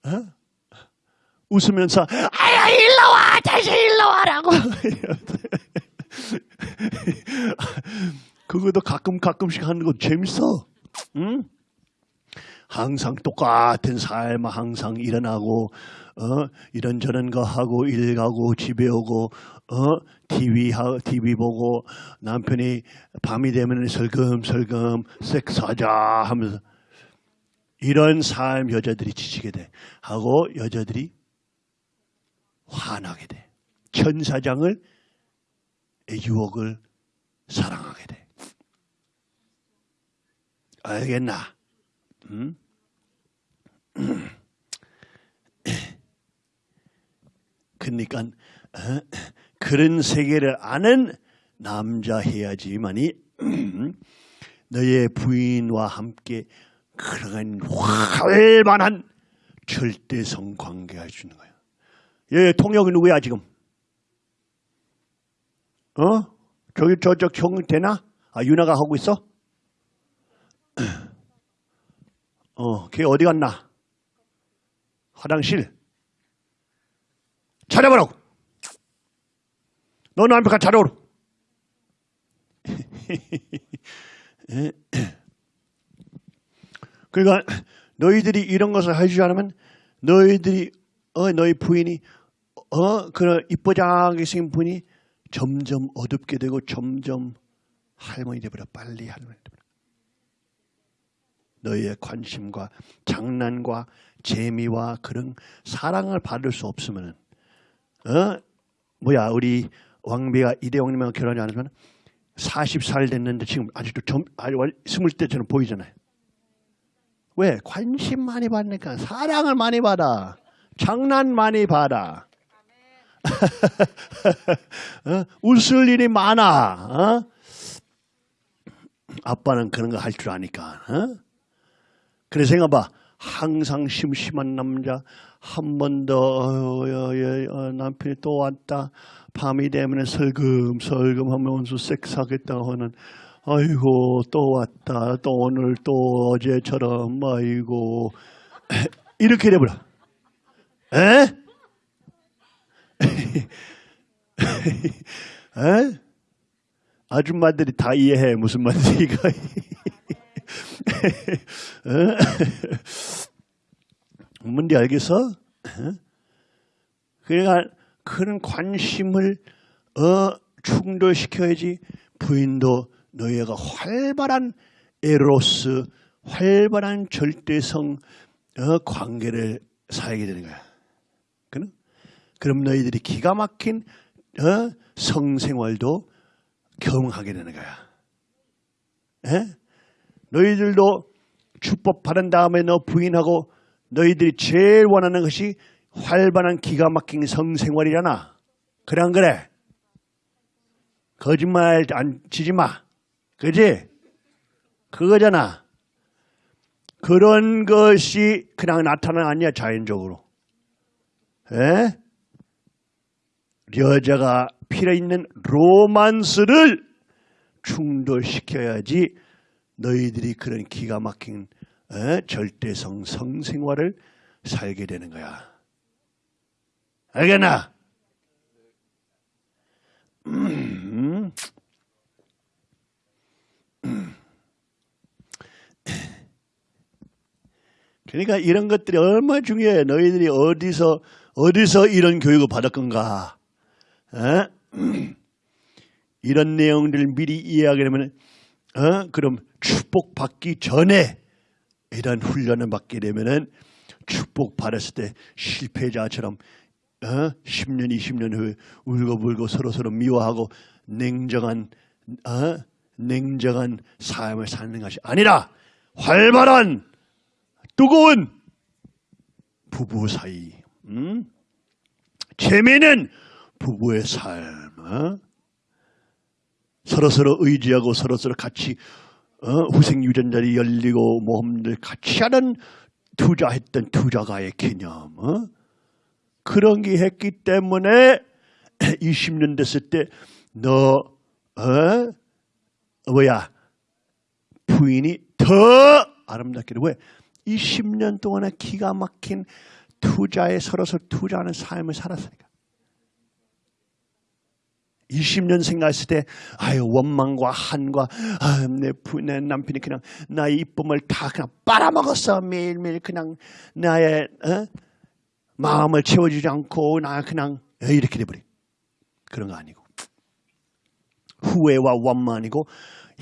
어? 웃으면서 아야 일로 와 다시 일로 와라고 <laughs> 그것도 가끔 가끔씩 하는 거 재밌어 응? 항상 똑같은 삶 항상 일어나고 어? 이런저런 거 하고 일 가고 집에 오고 어? TV 하 TV 보고 남편이 밤이 되면 설금설금 섹스하자 하면서 이런 삶 여자들이 지치게 돼 하고 여자들이 화나게 돼. 천사장을 유혹을 사랑하게 돼. 알겠나? 응? <clears throat> 그러니까 어? 그런 세계를 아는 남자 해야지만이 <clears throat> 너의 부인과 함께 그러한 활만한 절대성 관계가 주는 거야. 예, 통역이 누구야 지금? 어? 저기 저쪽 형 되나? 아 유나가 하고 있어? <clears throat> 어, 걔 어디 갔나? 화장실. 찾아보라고. 너는 가 찾아오라. <laughs> 그러니까 너희들이 이런 것을 해주지 않으면 너희들이 어 너희 부인이 어 그런 이쁘장하게 생긴 분이 점점 어둡게 되고 점점 할머니 되버려 빨리 할머니 되버려 너희의 관심과 장난과 재미와 그런 사랑을 받을 수 없으면 어 뭐야 우리 왕비가 이대왕님하고 결혼이 안 하면 40살 됐는데 지금 아직도 점, 아주 스물 때처럼 보이잖아요. 왜? 관심 많이 받으니까 사랑을 많이 받아. 장난 많이 받아. <laughs> 어? 웃을 일이 많아. 어? 아빠는 그런 거 할 줄 아니까. 어? 그래서 생각봐. 항상 심심한 남자 한 번더 어, 남편이 또 왔다. 밤이 되면 설금설금 하면서 섹스하겠다고 하는 아이고 또 왔다. 또 오늘 또 어제처럼 아이고 <laughs> 이렇게 돼버려. 에? <laughs> 에? 아줌마들이 다 이해해 무슨 말인지 이거. <laughs> <laughs> 뭔지 알겠어? 그러니까 그런 관심을 어, 충돌시켜야지 부인도 너희가 활발한 에로스, 활발한 절대성 어, 관계를 살게 되는 거야. 그럼 그럼 너희들이 기가 막힌 어? 성생활도 경험하게 되는 거야. 에? 너희들도 축복 받은 다음에 너 부인하고 너희들이 제일 원하는 것이 활발한 기가 막힌 성생활이잖아. 그래 안 그래? 거짓말 안 치지 마. 그지? 그거잖아. 그런 것이 그냥 나타나는 게 아니야 자연적으로. 에? 여자가 필요 있는 로만스를 충돌시켜야지 너희들이 그런 기가 막힌 에? 절대성 성생활을 살게 되는 거야. 알겠나? 음. 그러니까 이런 것들이 얼마나 중요해. 너희들이 어디서 어디서 이런 교육을 받을 건가? 어? 이런 내용들을 미리 이해하게 되면 어? 그럼 축복 받기 전에 이런 훈련을 받게 되면은 축복 받았을 때 실패자처럼 어? 10년, 20년 후에 울고불고 서로서로 미워하고 냉정한 어? 냉정한 삶을 사는 것이 아니라 활발한 뜨거운 부부 사이, 음? 재미있는 부부의 삶, 어? 서로서로 의지하고 서로서로 같이 어? 후생 유전자리 열리고 모험들 같이 하는 투자했던 투자가의 개념, 어? 그런 게 했기 때문에 20년 됐을 때너 어? 뭐야 부인이 더 아름답게 왜? 20년 동안에 기가 막힌 투자에 서로서 투자하는 삶을 살았으니까. 20년 생각했을 때, 아유, 원망과 한과, 아유, 내, 부, 내 남편이 그냥 나의 이쁨을 다 그냥 빨아먹었어. 매일매일 그냥 나의, 어? 마음을 채워주지 않고, 나 그냥, 에, 이렇게 돼버리. 그런 거 아니고. 후회와 원망이고,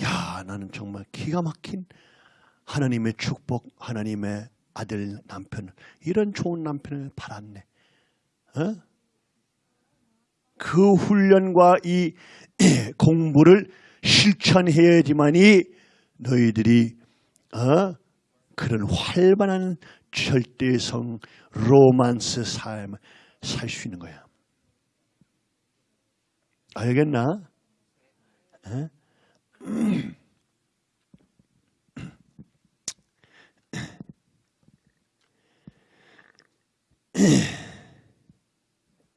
야, 나는 정말 기가 막힌 하나님의 축복, 하나님의 아들, 남편, 이런 좋은 남편을 받았네. 어? 그 훈련과 이 <clears throat> 공부를 실천해야지만이 너희들이 어? 그런 활발한 절대성 로만스 삶을 살 수 있는 거야. 알겠나? 어?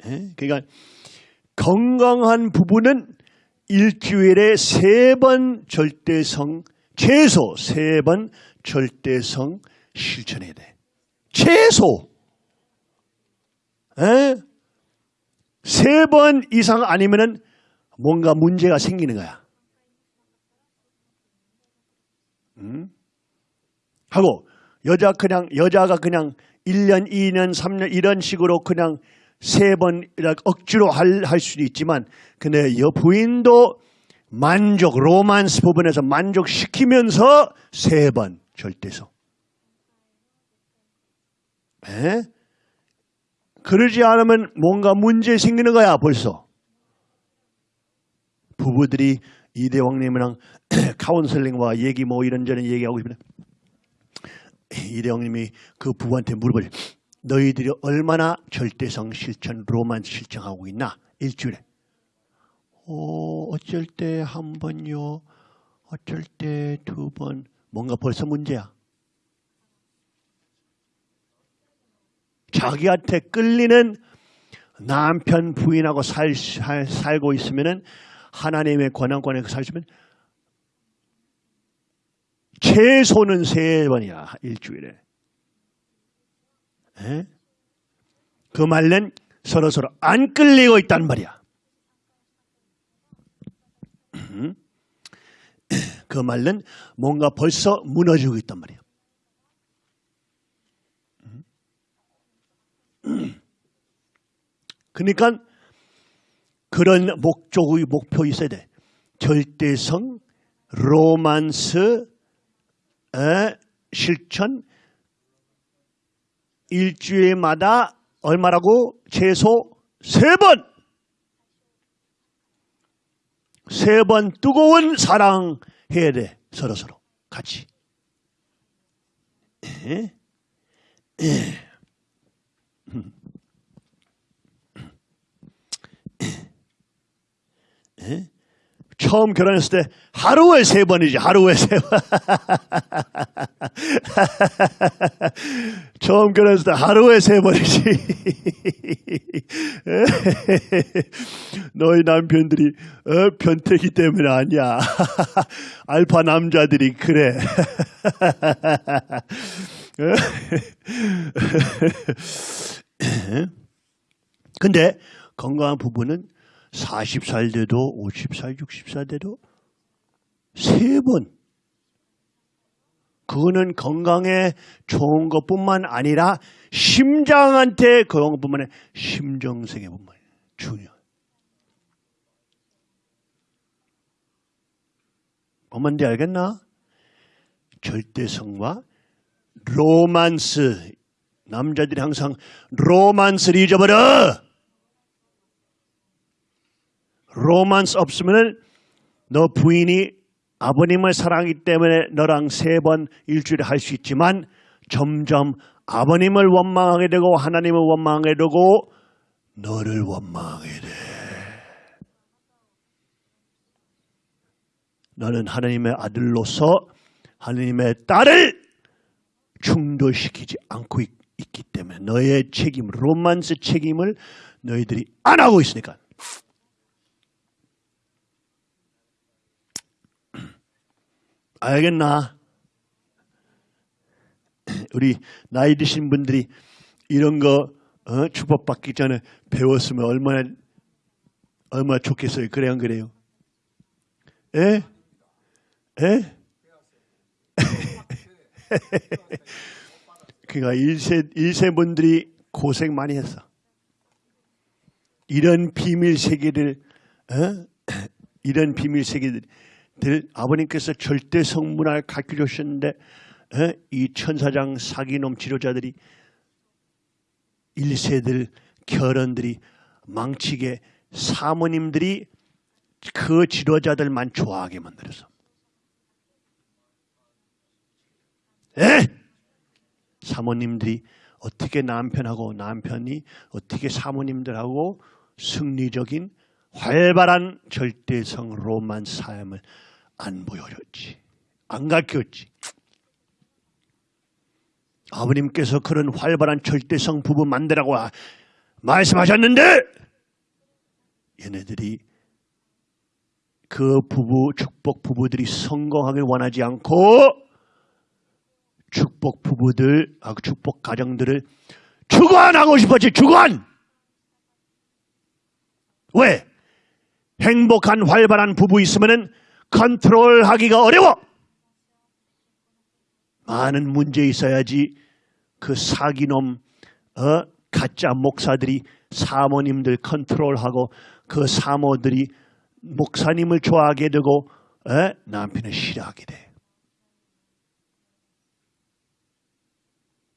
예? <clears throat> 그러니까 건강한 부부는 일주일에 세 번 절대성 최소 세 번 절대성 실천해야 돼. 최소 예? 세번 이상 아니면은 뭔가 문제가 생기는 거야. 음? 하고 여자 그냥 여자가 그냥 1년, 2년, 3년 이런 식으로 그냥 세번 억지로 할, 할 수도 있지만 근데 여 부인도 만족, 로맨스 부분에서 만족시키면서 세 번 절대성. 에? 그러지 않으면 뭔가 문제 생기는 거야 벌써. 부부들이 이대왕님이랑 <clears throat> 카운슬링과 얘기 뭐 이런저런 얘기하고 있으면 이대왕님이 그 부부한테 물어보죠. 너희들이 얼마나 절대성 실천, 로맨스 실천하고 있나? 일주일에. 어, 어쩔 때 한 번요. 어쩔 때 두 번. 뭔가 벌써 문제야. 자기한테 끌리는 남편 부인하고 살, 살, 살고 있으면은 하나님의 권한권에 살시면 최소는 세 번이야 일주일에. 에? 그 말은 서로 서로 안 끌리고 있단 말이야. <clears throat> 그 말은 뭔가 벌써 무너지고 있단 말이야. <clears throat> 그러니까 그런 목적의 목표 있어야 돼. 절대성, 로만스, 에, 실천, 일주일마다 얼마라고? 최소 세 번! 세 번 뜨거운 사랑 해야 돼. 서로서로. 같이. 에? 에. 에? 처음 결혼했을 때 하루에 세 번이지 하루에 세 번. <laughs> 처음 결혼했을 때 하루에 세 번이지. <laughs> 너희 남편들이 어, 변태기 때문에 아니야. <laughs> 알파 남자들이 그래. 근데 건강한 부부는 40살 돼도 50살, 60살 돼도 세 번. 그거는 건강에 좋은 것뿐만 아니라 심장한테 그런 것뿐만 아니라 심정생에 뿐만 아니라 중요. 뭔지 알겠나? 절대성과 로맨스. 남자들이 항상 로맨스를 잊어버려. 로맨스 없으면은 너 부인이 아버님을 사랑하기 때문에 너랑 세 번 일주일에 할 수 있지만 점점 아버님을 원망하게 되고 하나님을 원망하게 되고 너를 원망하게 돼. 너는 하나님의 아들로서 하나님의 딸을 충돌시키지 않고 있, 있기 때문에 너의 책임, 로만스 책임을 너희들이 안 하고 있으니까. 알겠나? 우리 나이 드신 분들이 이런 거 어? 축복받기 전에 배웠으면 얼마나 얼마나 좋겠어요. 그래 안 그래요? 예? 예? <laughs> 그러니까 일세 일세 분들이 고생 많이 했어. 이런 비밀 세계를 어? <clears throat> 이런 비밀 세계들 아버님께서 절대 성문을 가르쳐 주셨는데 어? 이 천사장 사기놈 치료자들이 일세들 결혼들이 망치게 사모님들이 그 지도자들만 좋아하게 만들어서 에? 사모님들이 어떻게 남편하고 남편이 어떻게 사모님들하고 승리적인 활발한 절대성 로만 삶을 안 보여줬지. 안 가르쳤지. 아버님께서 그런 활발한 절대성 부부 만들라고 말씀하셨는데 얘네들이 그 부부 축복 부부들이 성공하길 원하지 않고 축복 부부들, 아, 축복 가정들을 주관하고 싶었지, 주관! 왜? 행복한 활발한 부부 있으면은 컨트롤 하기가 어려워! 많은 문제 있어야지 그 사기놈, 어, 가짜 목사들이 사모님들 컨트롤하고 그 사모들이 목사님을 좋아하게 되고 에? 남편을 싫어하게 돼.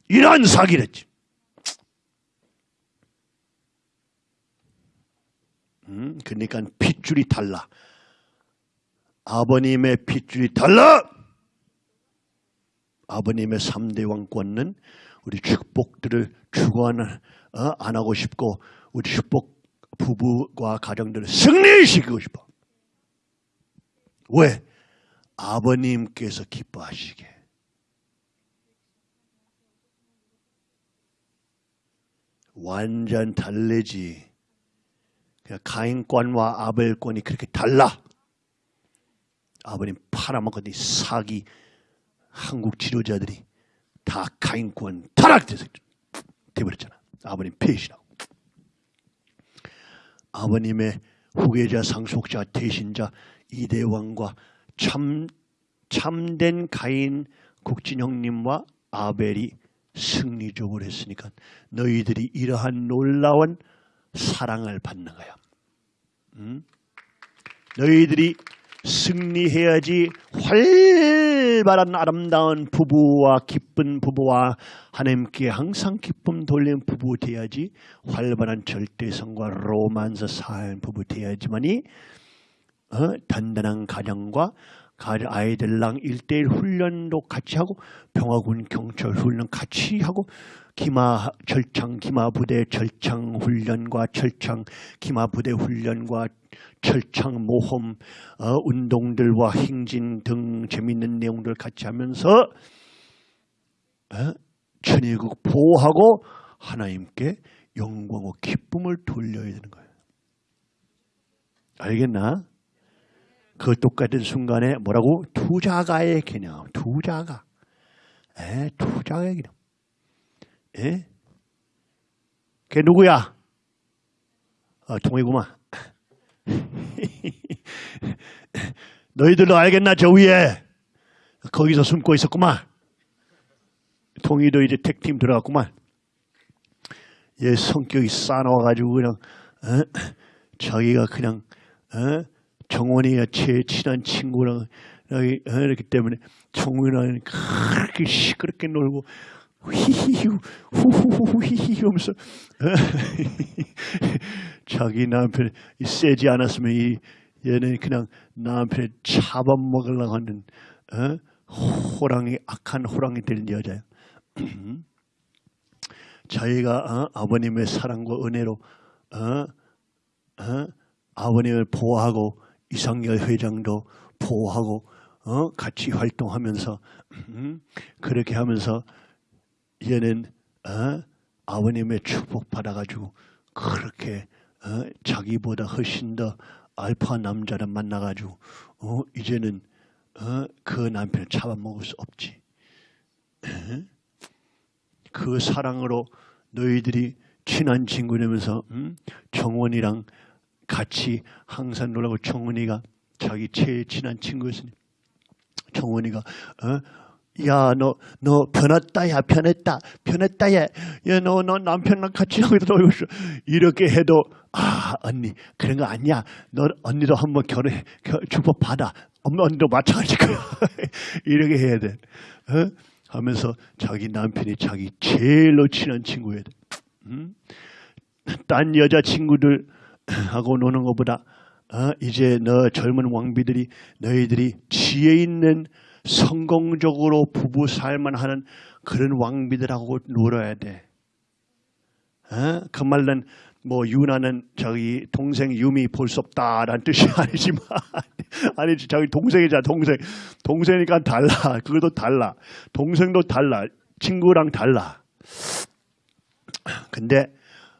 이런 사기를 했지. 음, 그러니까 핏줄이 달라. 아버님의 핏줄이 달라. 아버님의 3대 왕권은 우리 축복들을 주관을 어, 안 하고 싶고 우리 축복 부부와 가정들을 승리시키고 싶어. 왜? 아버님께서 기뻐하시게. 완전 달래지. 가인권과 아벨권이 그렇게 달라. 아버님 팔아먹었더니 사기 한국 지도자들이 다 가인권 타락돼서 돼버렸잖아. 아버님 배신하고. 아버님의 후계자, 상속자, 대신자 이대왕과 참 참된 가인 국진형님과 아벨이 승리적으로 했으니까 너희들이 이러한 놀라운 사랑을 받는 거야. 응? 너희들이 승리해야지 활발한 아름다운 부부와 기쁜 부부와 하나님께 항상 기쁨 돌리는 부부 돼야지 활발한 절대성과 로만서 사는 부부 돼야지만이 어, 단단한 가정과 가- 아이들랑 일대일 훈련도 같이 하고 병화군 경찰 훈련 같이 하고 기마 절창 기마 부대 절창 훈련과 절창 기마 부대 훈련과 철창 모험 어, 운동들과 행진 등 재밌는 내용들 같이 하면서 어, 천일국 보호하고 하나님께 영광과 기쁨을 돌려야 되는 거예요. 알겠나? 그 똑같은 순간에 뭐라고? 투자가의 개념. 투자가. 에, 투자가의 개념. 에? 걔 누구야? 어, 동이구만. <laughs> 너희들도 알겠나 저 위에 거기서 숨고 있었구만. 동이도 이제 택팀 들어갔구만. 얘 성격이 싸나워가지고 그냥 어? 자기가 그냥 어? 정원이가 제일 친한 친구랑 어, 이렇기 때문에 정원이랑 그렇게 시끄럽게 놀고 휘히히 후후후 히히 하면서 어? <laughs> 자기 남편 이 세지 않았으면 이 얘는 그냥 남편을 잡아먹으려고 하는 어? 호랑이 악한 호랑이 될 여자야. <clears throat> 자기가 어? 아버님의 사랑과 은혜로 어? 어? 아버님을 보호하고 이상열 회장도 보호하고 어? 같이 활동하면서 음? 그렇게 하면서 얘는 어? 아버님의 축복 받아가지고 그렇게 어? 자기보다 훨씬 더 알파 남자를 만나가지고 어? 이제는 어? 그 남편을 잡아먹을 수 없지. 그 사랑으로 너희들이 친한 친구 되면서 음? 정원이랑 같이 항상 놀라고 정원이가 자기 제일 친한 친구였으니 정원이가 어? 야, 너, 너 변했다, 야, 변했다, 변했다, 야, 야, 너, 너 남편랑 같이 놀고 있어. 이렇게 해도, 아, 언니, 그런 거 아니야. 너, 언니도 한번 결혼, 결, 축복 받아. 엄마, 언니도 마찬가지일 거야. <laughs> 이렇게 해야 돼. 어? 하면서 자기 남편이 자기 제일로 친한 친구야 돼. 음? 딴 여자 친구들 하고 노는 것보다 어, 이제 너 젊은 왕비들이 너희들이 지혜 있는 성공적으로 부부 살만 하는 그런 왕비들하고 놀아야 돼. 어? 그 말은 뭐 유나는 저기 동생 유미 볼 수 없다라는 뜻이 <laughs> 아니지만 아니지. 저기 동생이자 동생. 동생이니까 달라. 그것도 달라. 동생도 달라. 친구랑 달라. 근데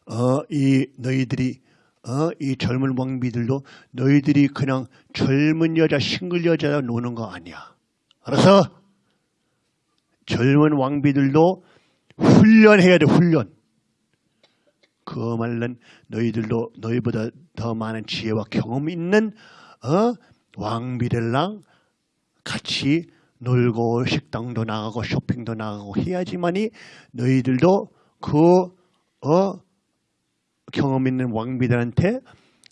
어 이 너희들이 어 이 젊은 왕비들도 너희들이 그냥 젊은 여자 싱글 여자 노는 거 아니야 알아서 젊은 왕비들도 훈련해야 돼 훈련 그 말은 너희들도 너희보다 더 많은 지혜와 경험 있는 어? 왕비들랑 같이 놀고 식당도 나가고 쇼핑도 나가고 해야지만이 너희들도 그 어? 경험 있는 왕비들한테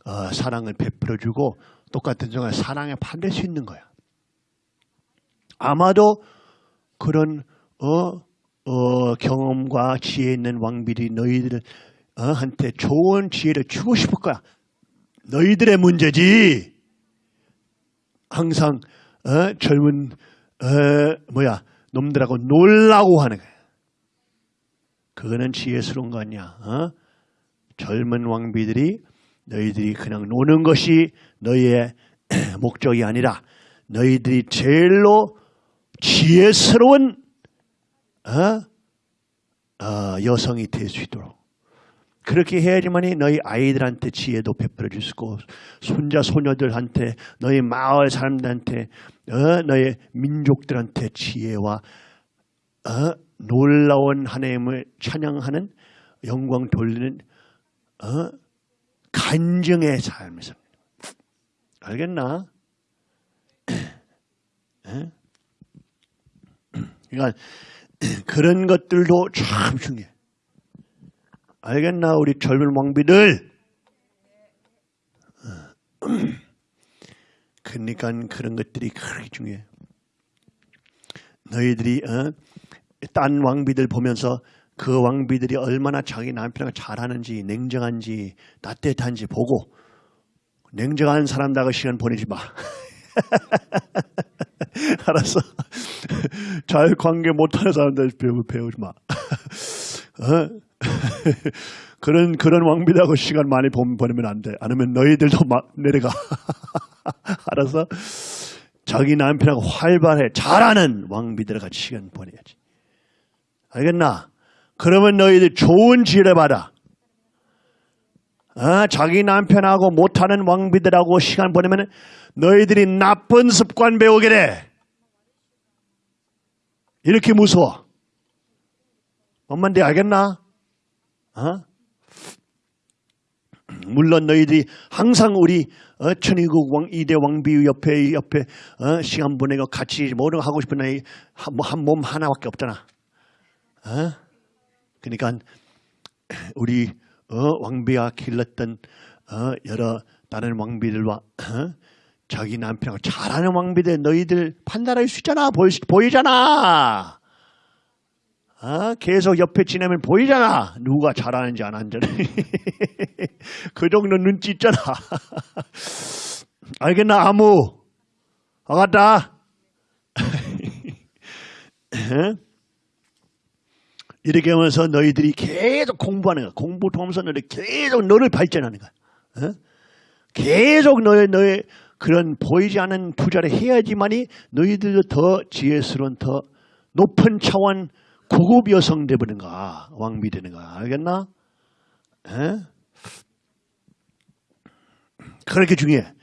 어, 사랑을 베풀어주고 똑같은 정말 사랑에 받을 수 있는 거야. 아마도 그런 어, 어, 경험과 지혜 있는 왕비들이 너희들 어, 한테 좋은 지혜를 주고 싶을 거야. 너희들의 문제지. 항상 어, 젊은 어, 뭐야 놈들하고 놀라고 하는 거야. 그거는 지혜스러운 거 아니야. 어? 젊은 왕비들이 너희들이 그냥 노는 것이 너희의 <clears throat> 목적이 아니라 너희들이 제일로 지혜스러운 어? 어, 여성이 될 수 있도록 그렇게 해야지만이 너희 아이들한테 지혜도 베풀어 줄 수 있고 손자 소녀들한테 너희 마을 사람들한테 어, 너희 민족들한테 지혜와 어, 놀라운 하나님을 찬양하는 영광 돌리는 어, 간증의 삽니다. 알겠나? <clears throat> 에? 그러니까 <clears throat> 그런 것들도 참 중요해. 알겠나 우리 젊은 왕비들 <clears throat> 그러니까 그런 것들이 그렇게 중요해. 너희들이 어? 딴 왕비들 보면서 그 왕비들이 얼마나 자기 남편과 잘하는지 냉정한지 따뜻한지 보고 냉정한 사람다고 시간 보내지 마. <laughs> <laughs> 알았어. 잘 관계 못하는 사람들 배우, 배우지 마. <laughs> 어? <laughs> 그런 그런 왕비라고 시간 많이 보- 보내면 안 돼. 아니면 너희들도 막 내려가. 알았어? 자기 남편하고 활발해 잘하는 왕비들 같이 시간 보내야지. 알겠나? 그러면 너희들 좋은 지혜를 받아. 아, 자기 남편하고 못하는 왕비들하고 시간 보내면 너희들이 나쁜 습관 배우게 돼. 이렇게 무서워. 엄마인데 알겠나? 어? 물론 너희들이 항상 우리 어, 천의국 왕 이대 왕비 옆에 옆에 어, 시간 보내고 같이 뭐를 하고 싶은 나이 한몸 하나밖에 없잖아. 어? 그러니까 우리 어, 왕비가 길렀던 어, 여러 다른 왕비들과 어, 자기 남편하고 잘하는 왕비들 너희들 판단할 수 있잖아 보이, 보이잖아. 아, 계속 옆에 지내면 보이잖아. 누가 잘하는지 안 하는지. <laughs> 그 정도 눈치 있잖아. <laughs> 알겠나, 아무? 알았다? <laughs> 이렇게 하면서 너희들이 계속 공부하는 거야. 공부 통해서 너희 계속 너를 발전하는 거야. 어? 계속 너의, 너의 그런 보이지 않는 투자를 해야지만이 너희들도 더 지혜스러운 더 높은 차원 고급 여성 되버는가 왕비 되는가 알겠나? 에? 그렇게 중요해.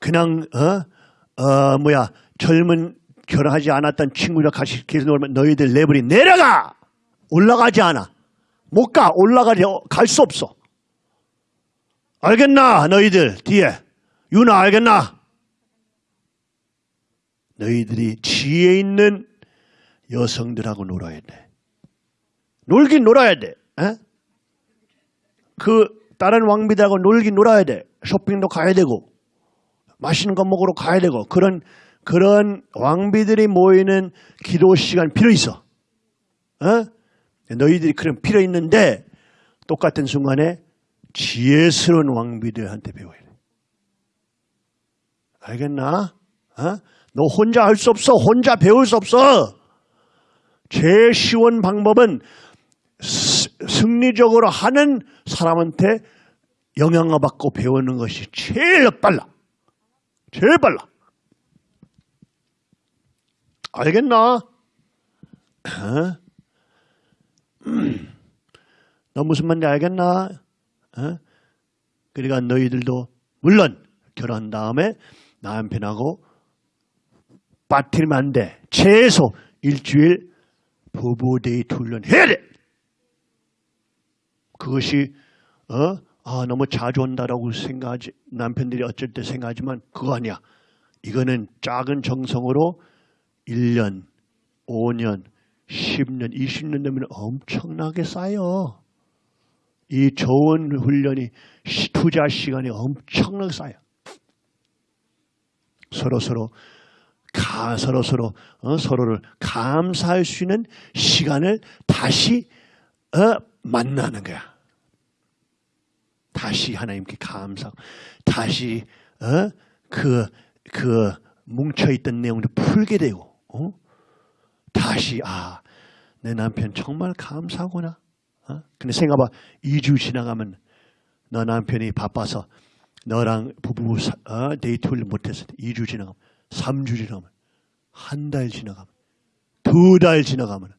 그냥 어, 어 뭐야 젊은 결혼하지 않았던 친구랑 같이 계속 놀면 너희들 레벨이 내려가 올라가지 않아 못 가 올라가지 갈 수 없어. 알겠나 너희들 뒤에 유나 알겠나? 너희들이 지혜 있는 여성들하고 놀아야 돼. 놀긴 놀아야 돼. 에? 그 다른 왕비들하고 놀긴 놀아야 돼. 쇼핑도 가야 되고 맛있는 거 먹으러 가야 되고 그런 그런 왕비들이 모이는 기도 시간 필요 있어. 어? 너희들이 그런 필요 있는데 똑같은 순간에 지혜스러운 왕비들한테 배워야 돼. 알겠나? 어? 너 혼자 할 수 없어. 혼자 배울 수 없어. 제일 쉬운 방법은 스- 승리적으로 하는 사람한테 영향을 받고 배우는 것이 제일 빨라. 제일 빨라. 알겠나? 어? 음. <clears throat> 너 무슨 말인지 알겠나? 어? 그러니까 너희들도 물론 결혼한 다음에 남편하고 빠뜨리면 안 돼. 최소 일주일 부부 데이트 훈련 해야 돼. 그것이 어? 아, 너무 자주 온다라고 생각하지 남편들이 어쩔 때 생각하지만 그거 아니야. 이거는 작은 정성으로 1년, 5년, 10년, 20년 되면 엄청나게 쌓여. 이 좋은 훈련이 시- 투자 시간이 엄청나게 쌓여. 서로 서로 가 서로 서로 어, 서로를 감사할 수 있는 시간을 다시 어, 만나는 거야. 다시 하나님께 감사, 다시 어, 그, 그 뭉쳐있던 내용을 풀게 되고, 어? 다시 아, 내 남편 정말 감사하구나. 어? 근데 생각해봐, 2주 지나가면 너 남편이 바빠서 너랑 부부 사- 어, 데이트를 못했을 때 2주 지나가면 3주 지나가면 한 달 지나가면 두 달 지나가면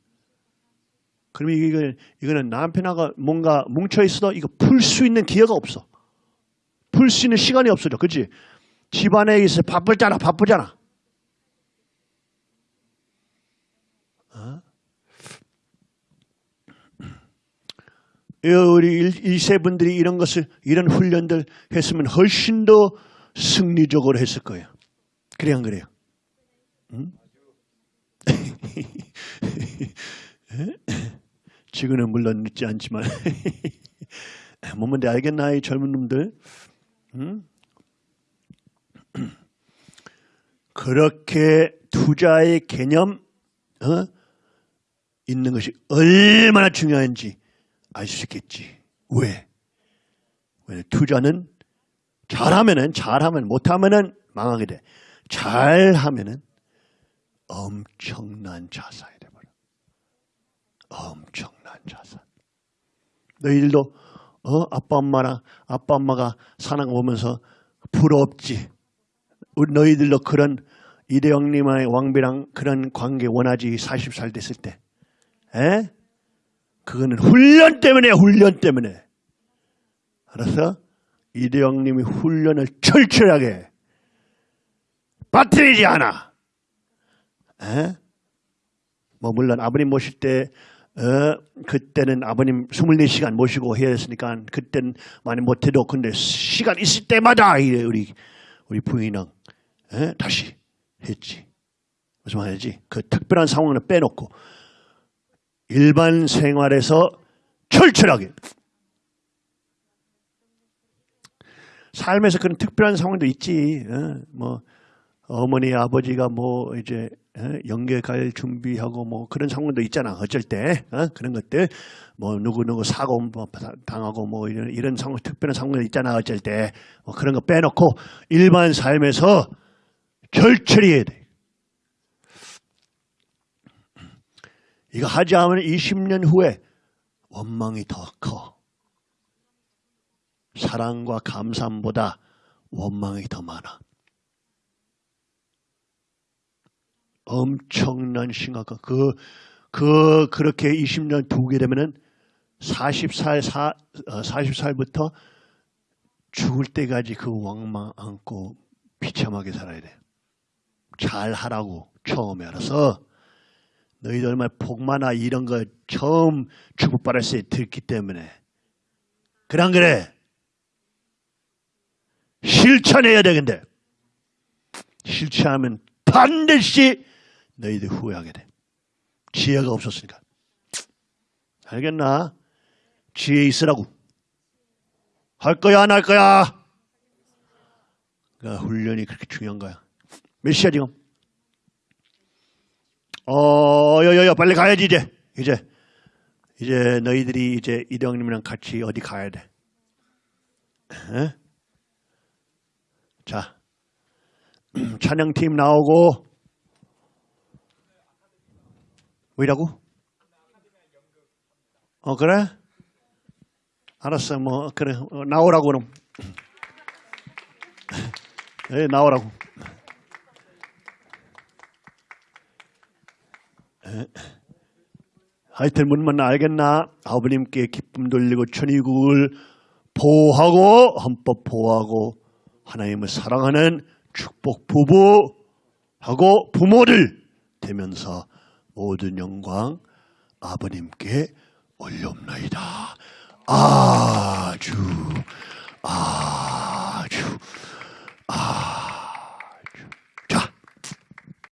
그러면 이거 이거는 남편하고 뭔가 뭉쳐 있어도 이거 풀 수 있는 기회가 없어. 풀 수 있는 시간이 없어져. 그렇지? 집안에 있어 바쁘잖아. 바쁘잖아. 어? 우리 일- 일세 분들이 이런 것을 이런 훈련들 했으면 훨씬 더 승리적으로 했을 거예요. 그래 안 그래요? 응? <laughs> 지금은 물론 늦지 않지만 <laughs> 뭐면 데 알겠나 이 젊은 놈들 응? <clears throat> 그렇게 투자의 개념 어? 있는 것이 얼마나 중요한지 알 수 있겠지. 왜? 왜 투자는 잘하면은 잘하면 못하면은 망하게 돼. 잘하면은 엄청난 자산이 돼 버려. 엄청난 자산. 너희들도 어 아빠 엄마랑 아빠 엄마가 사는 거 보면서 부럽지. 우리 너희들도 그런 이대영님의 왕비랑 그런 관계 원하지 40살 됐을 때. 에? 그거는 훈련 때문에 훈련 때문에. 알았어? 이대영님이 훈련을 철저하게 빠뜨리지 않아. 에? 뭐 물론 아버님 모실 때 어, 그때는 아버님 24시간 모시고 해야 했으니까 그때는 많이 못해도 근데 시간 있을 때마다 이래 우리 우리 부인은 에? 다시 했지. 무슨 말이지? 그 특별한 상황을 빼놓고 일반 생활에서 철저하게 삶에서 그런 특별한 상황도 있지. 어, 뭐 어머니 아버지가 뭐 이제 어, 연계 갈 준비하고 뭐 그런 상황도 있잖아. 어쩔 때 어, 그런 것들 뭐 누구 누구 사고 뭐 당하고 뭐 이런 이런 상황 특별한 상황도 있잖아. 어쩔 때 뭐 그런 거 빼놓고 일반 삶에서 철저히 해야 돼. 이거 하지 않으면 20년 후에 원망이 더 커. 사랑과 감사함보다 원망이 더 많아. 엄청난 심각한 그, 그, 그렇게 20년 두게 되면은 40살, 사, 어, 40살부터 죽을 때까지 그 왕망 안고 비참하게 살아야 돼. 잘 하라고 처음에 알아서 너희들 얼마나 복마나 이런 거 처음 축복받았을 때 듣기 때문에. 안 그래? 실천해야 되는데. 실천하면 반드시 너희들 후회하게 돼. 지혜가 없었으니까. 알겠나? 지혜 있으라고. 할 거야, 안 할 거야? 그러니까 훈련이 그렇게 중요한 거야. 몇 시야, 지금? 어, 여 여 여, 빨리 가야지, 이제. 이제. 이제 너희들이 이제 이대형님이랑 같이 어디 가야 돼. 에? 자, <clears throat> 찬양팀 나오고, 뭐라고? 어, 그래? 알았어, 뭐, 그래. 어, 나오라고, 그럼. <laughs> 예, 나오라고. 하여튼 문만 알겠나? 아버님께 기쁨 돌리고 천의국을 보호하고 헌법 보호하고 하나님을 사랑하는 축복 부부하고 부모를 되면서 모든 영광 아버님께 올려옵나이다. 아주 아주 아주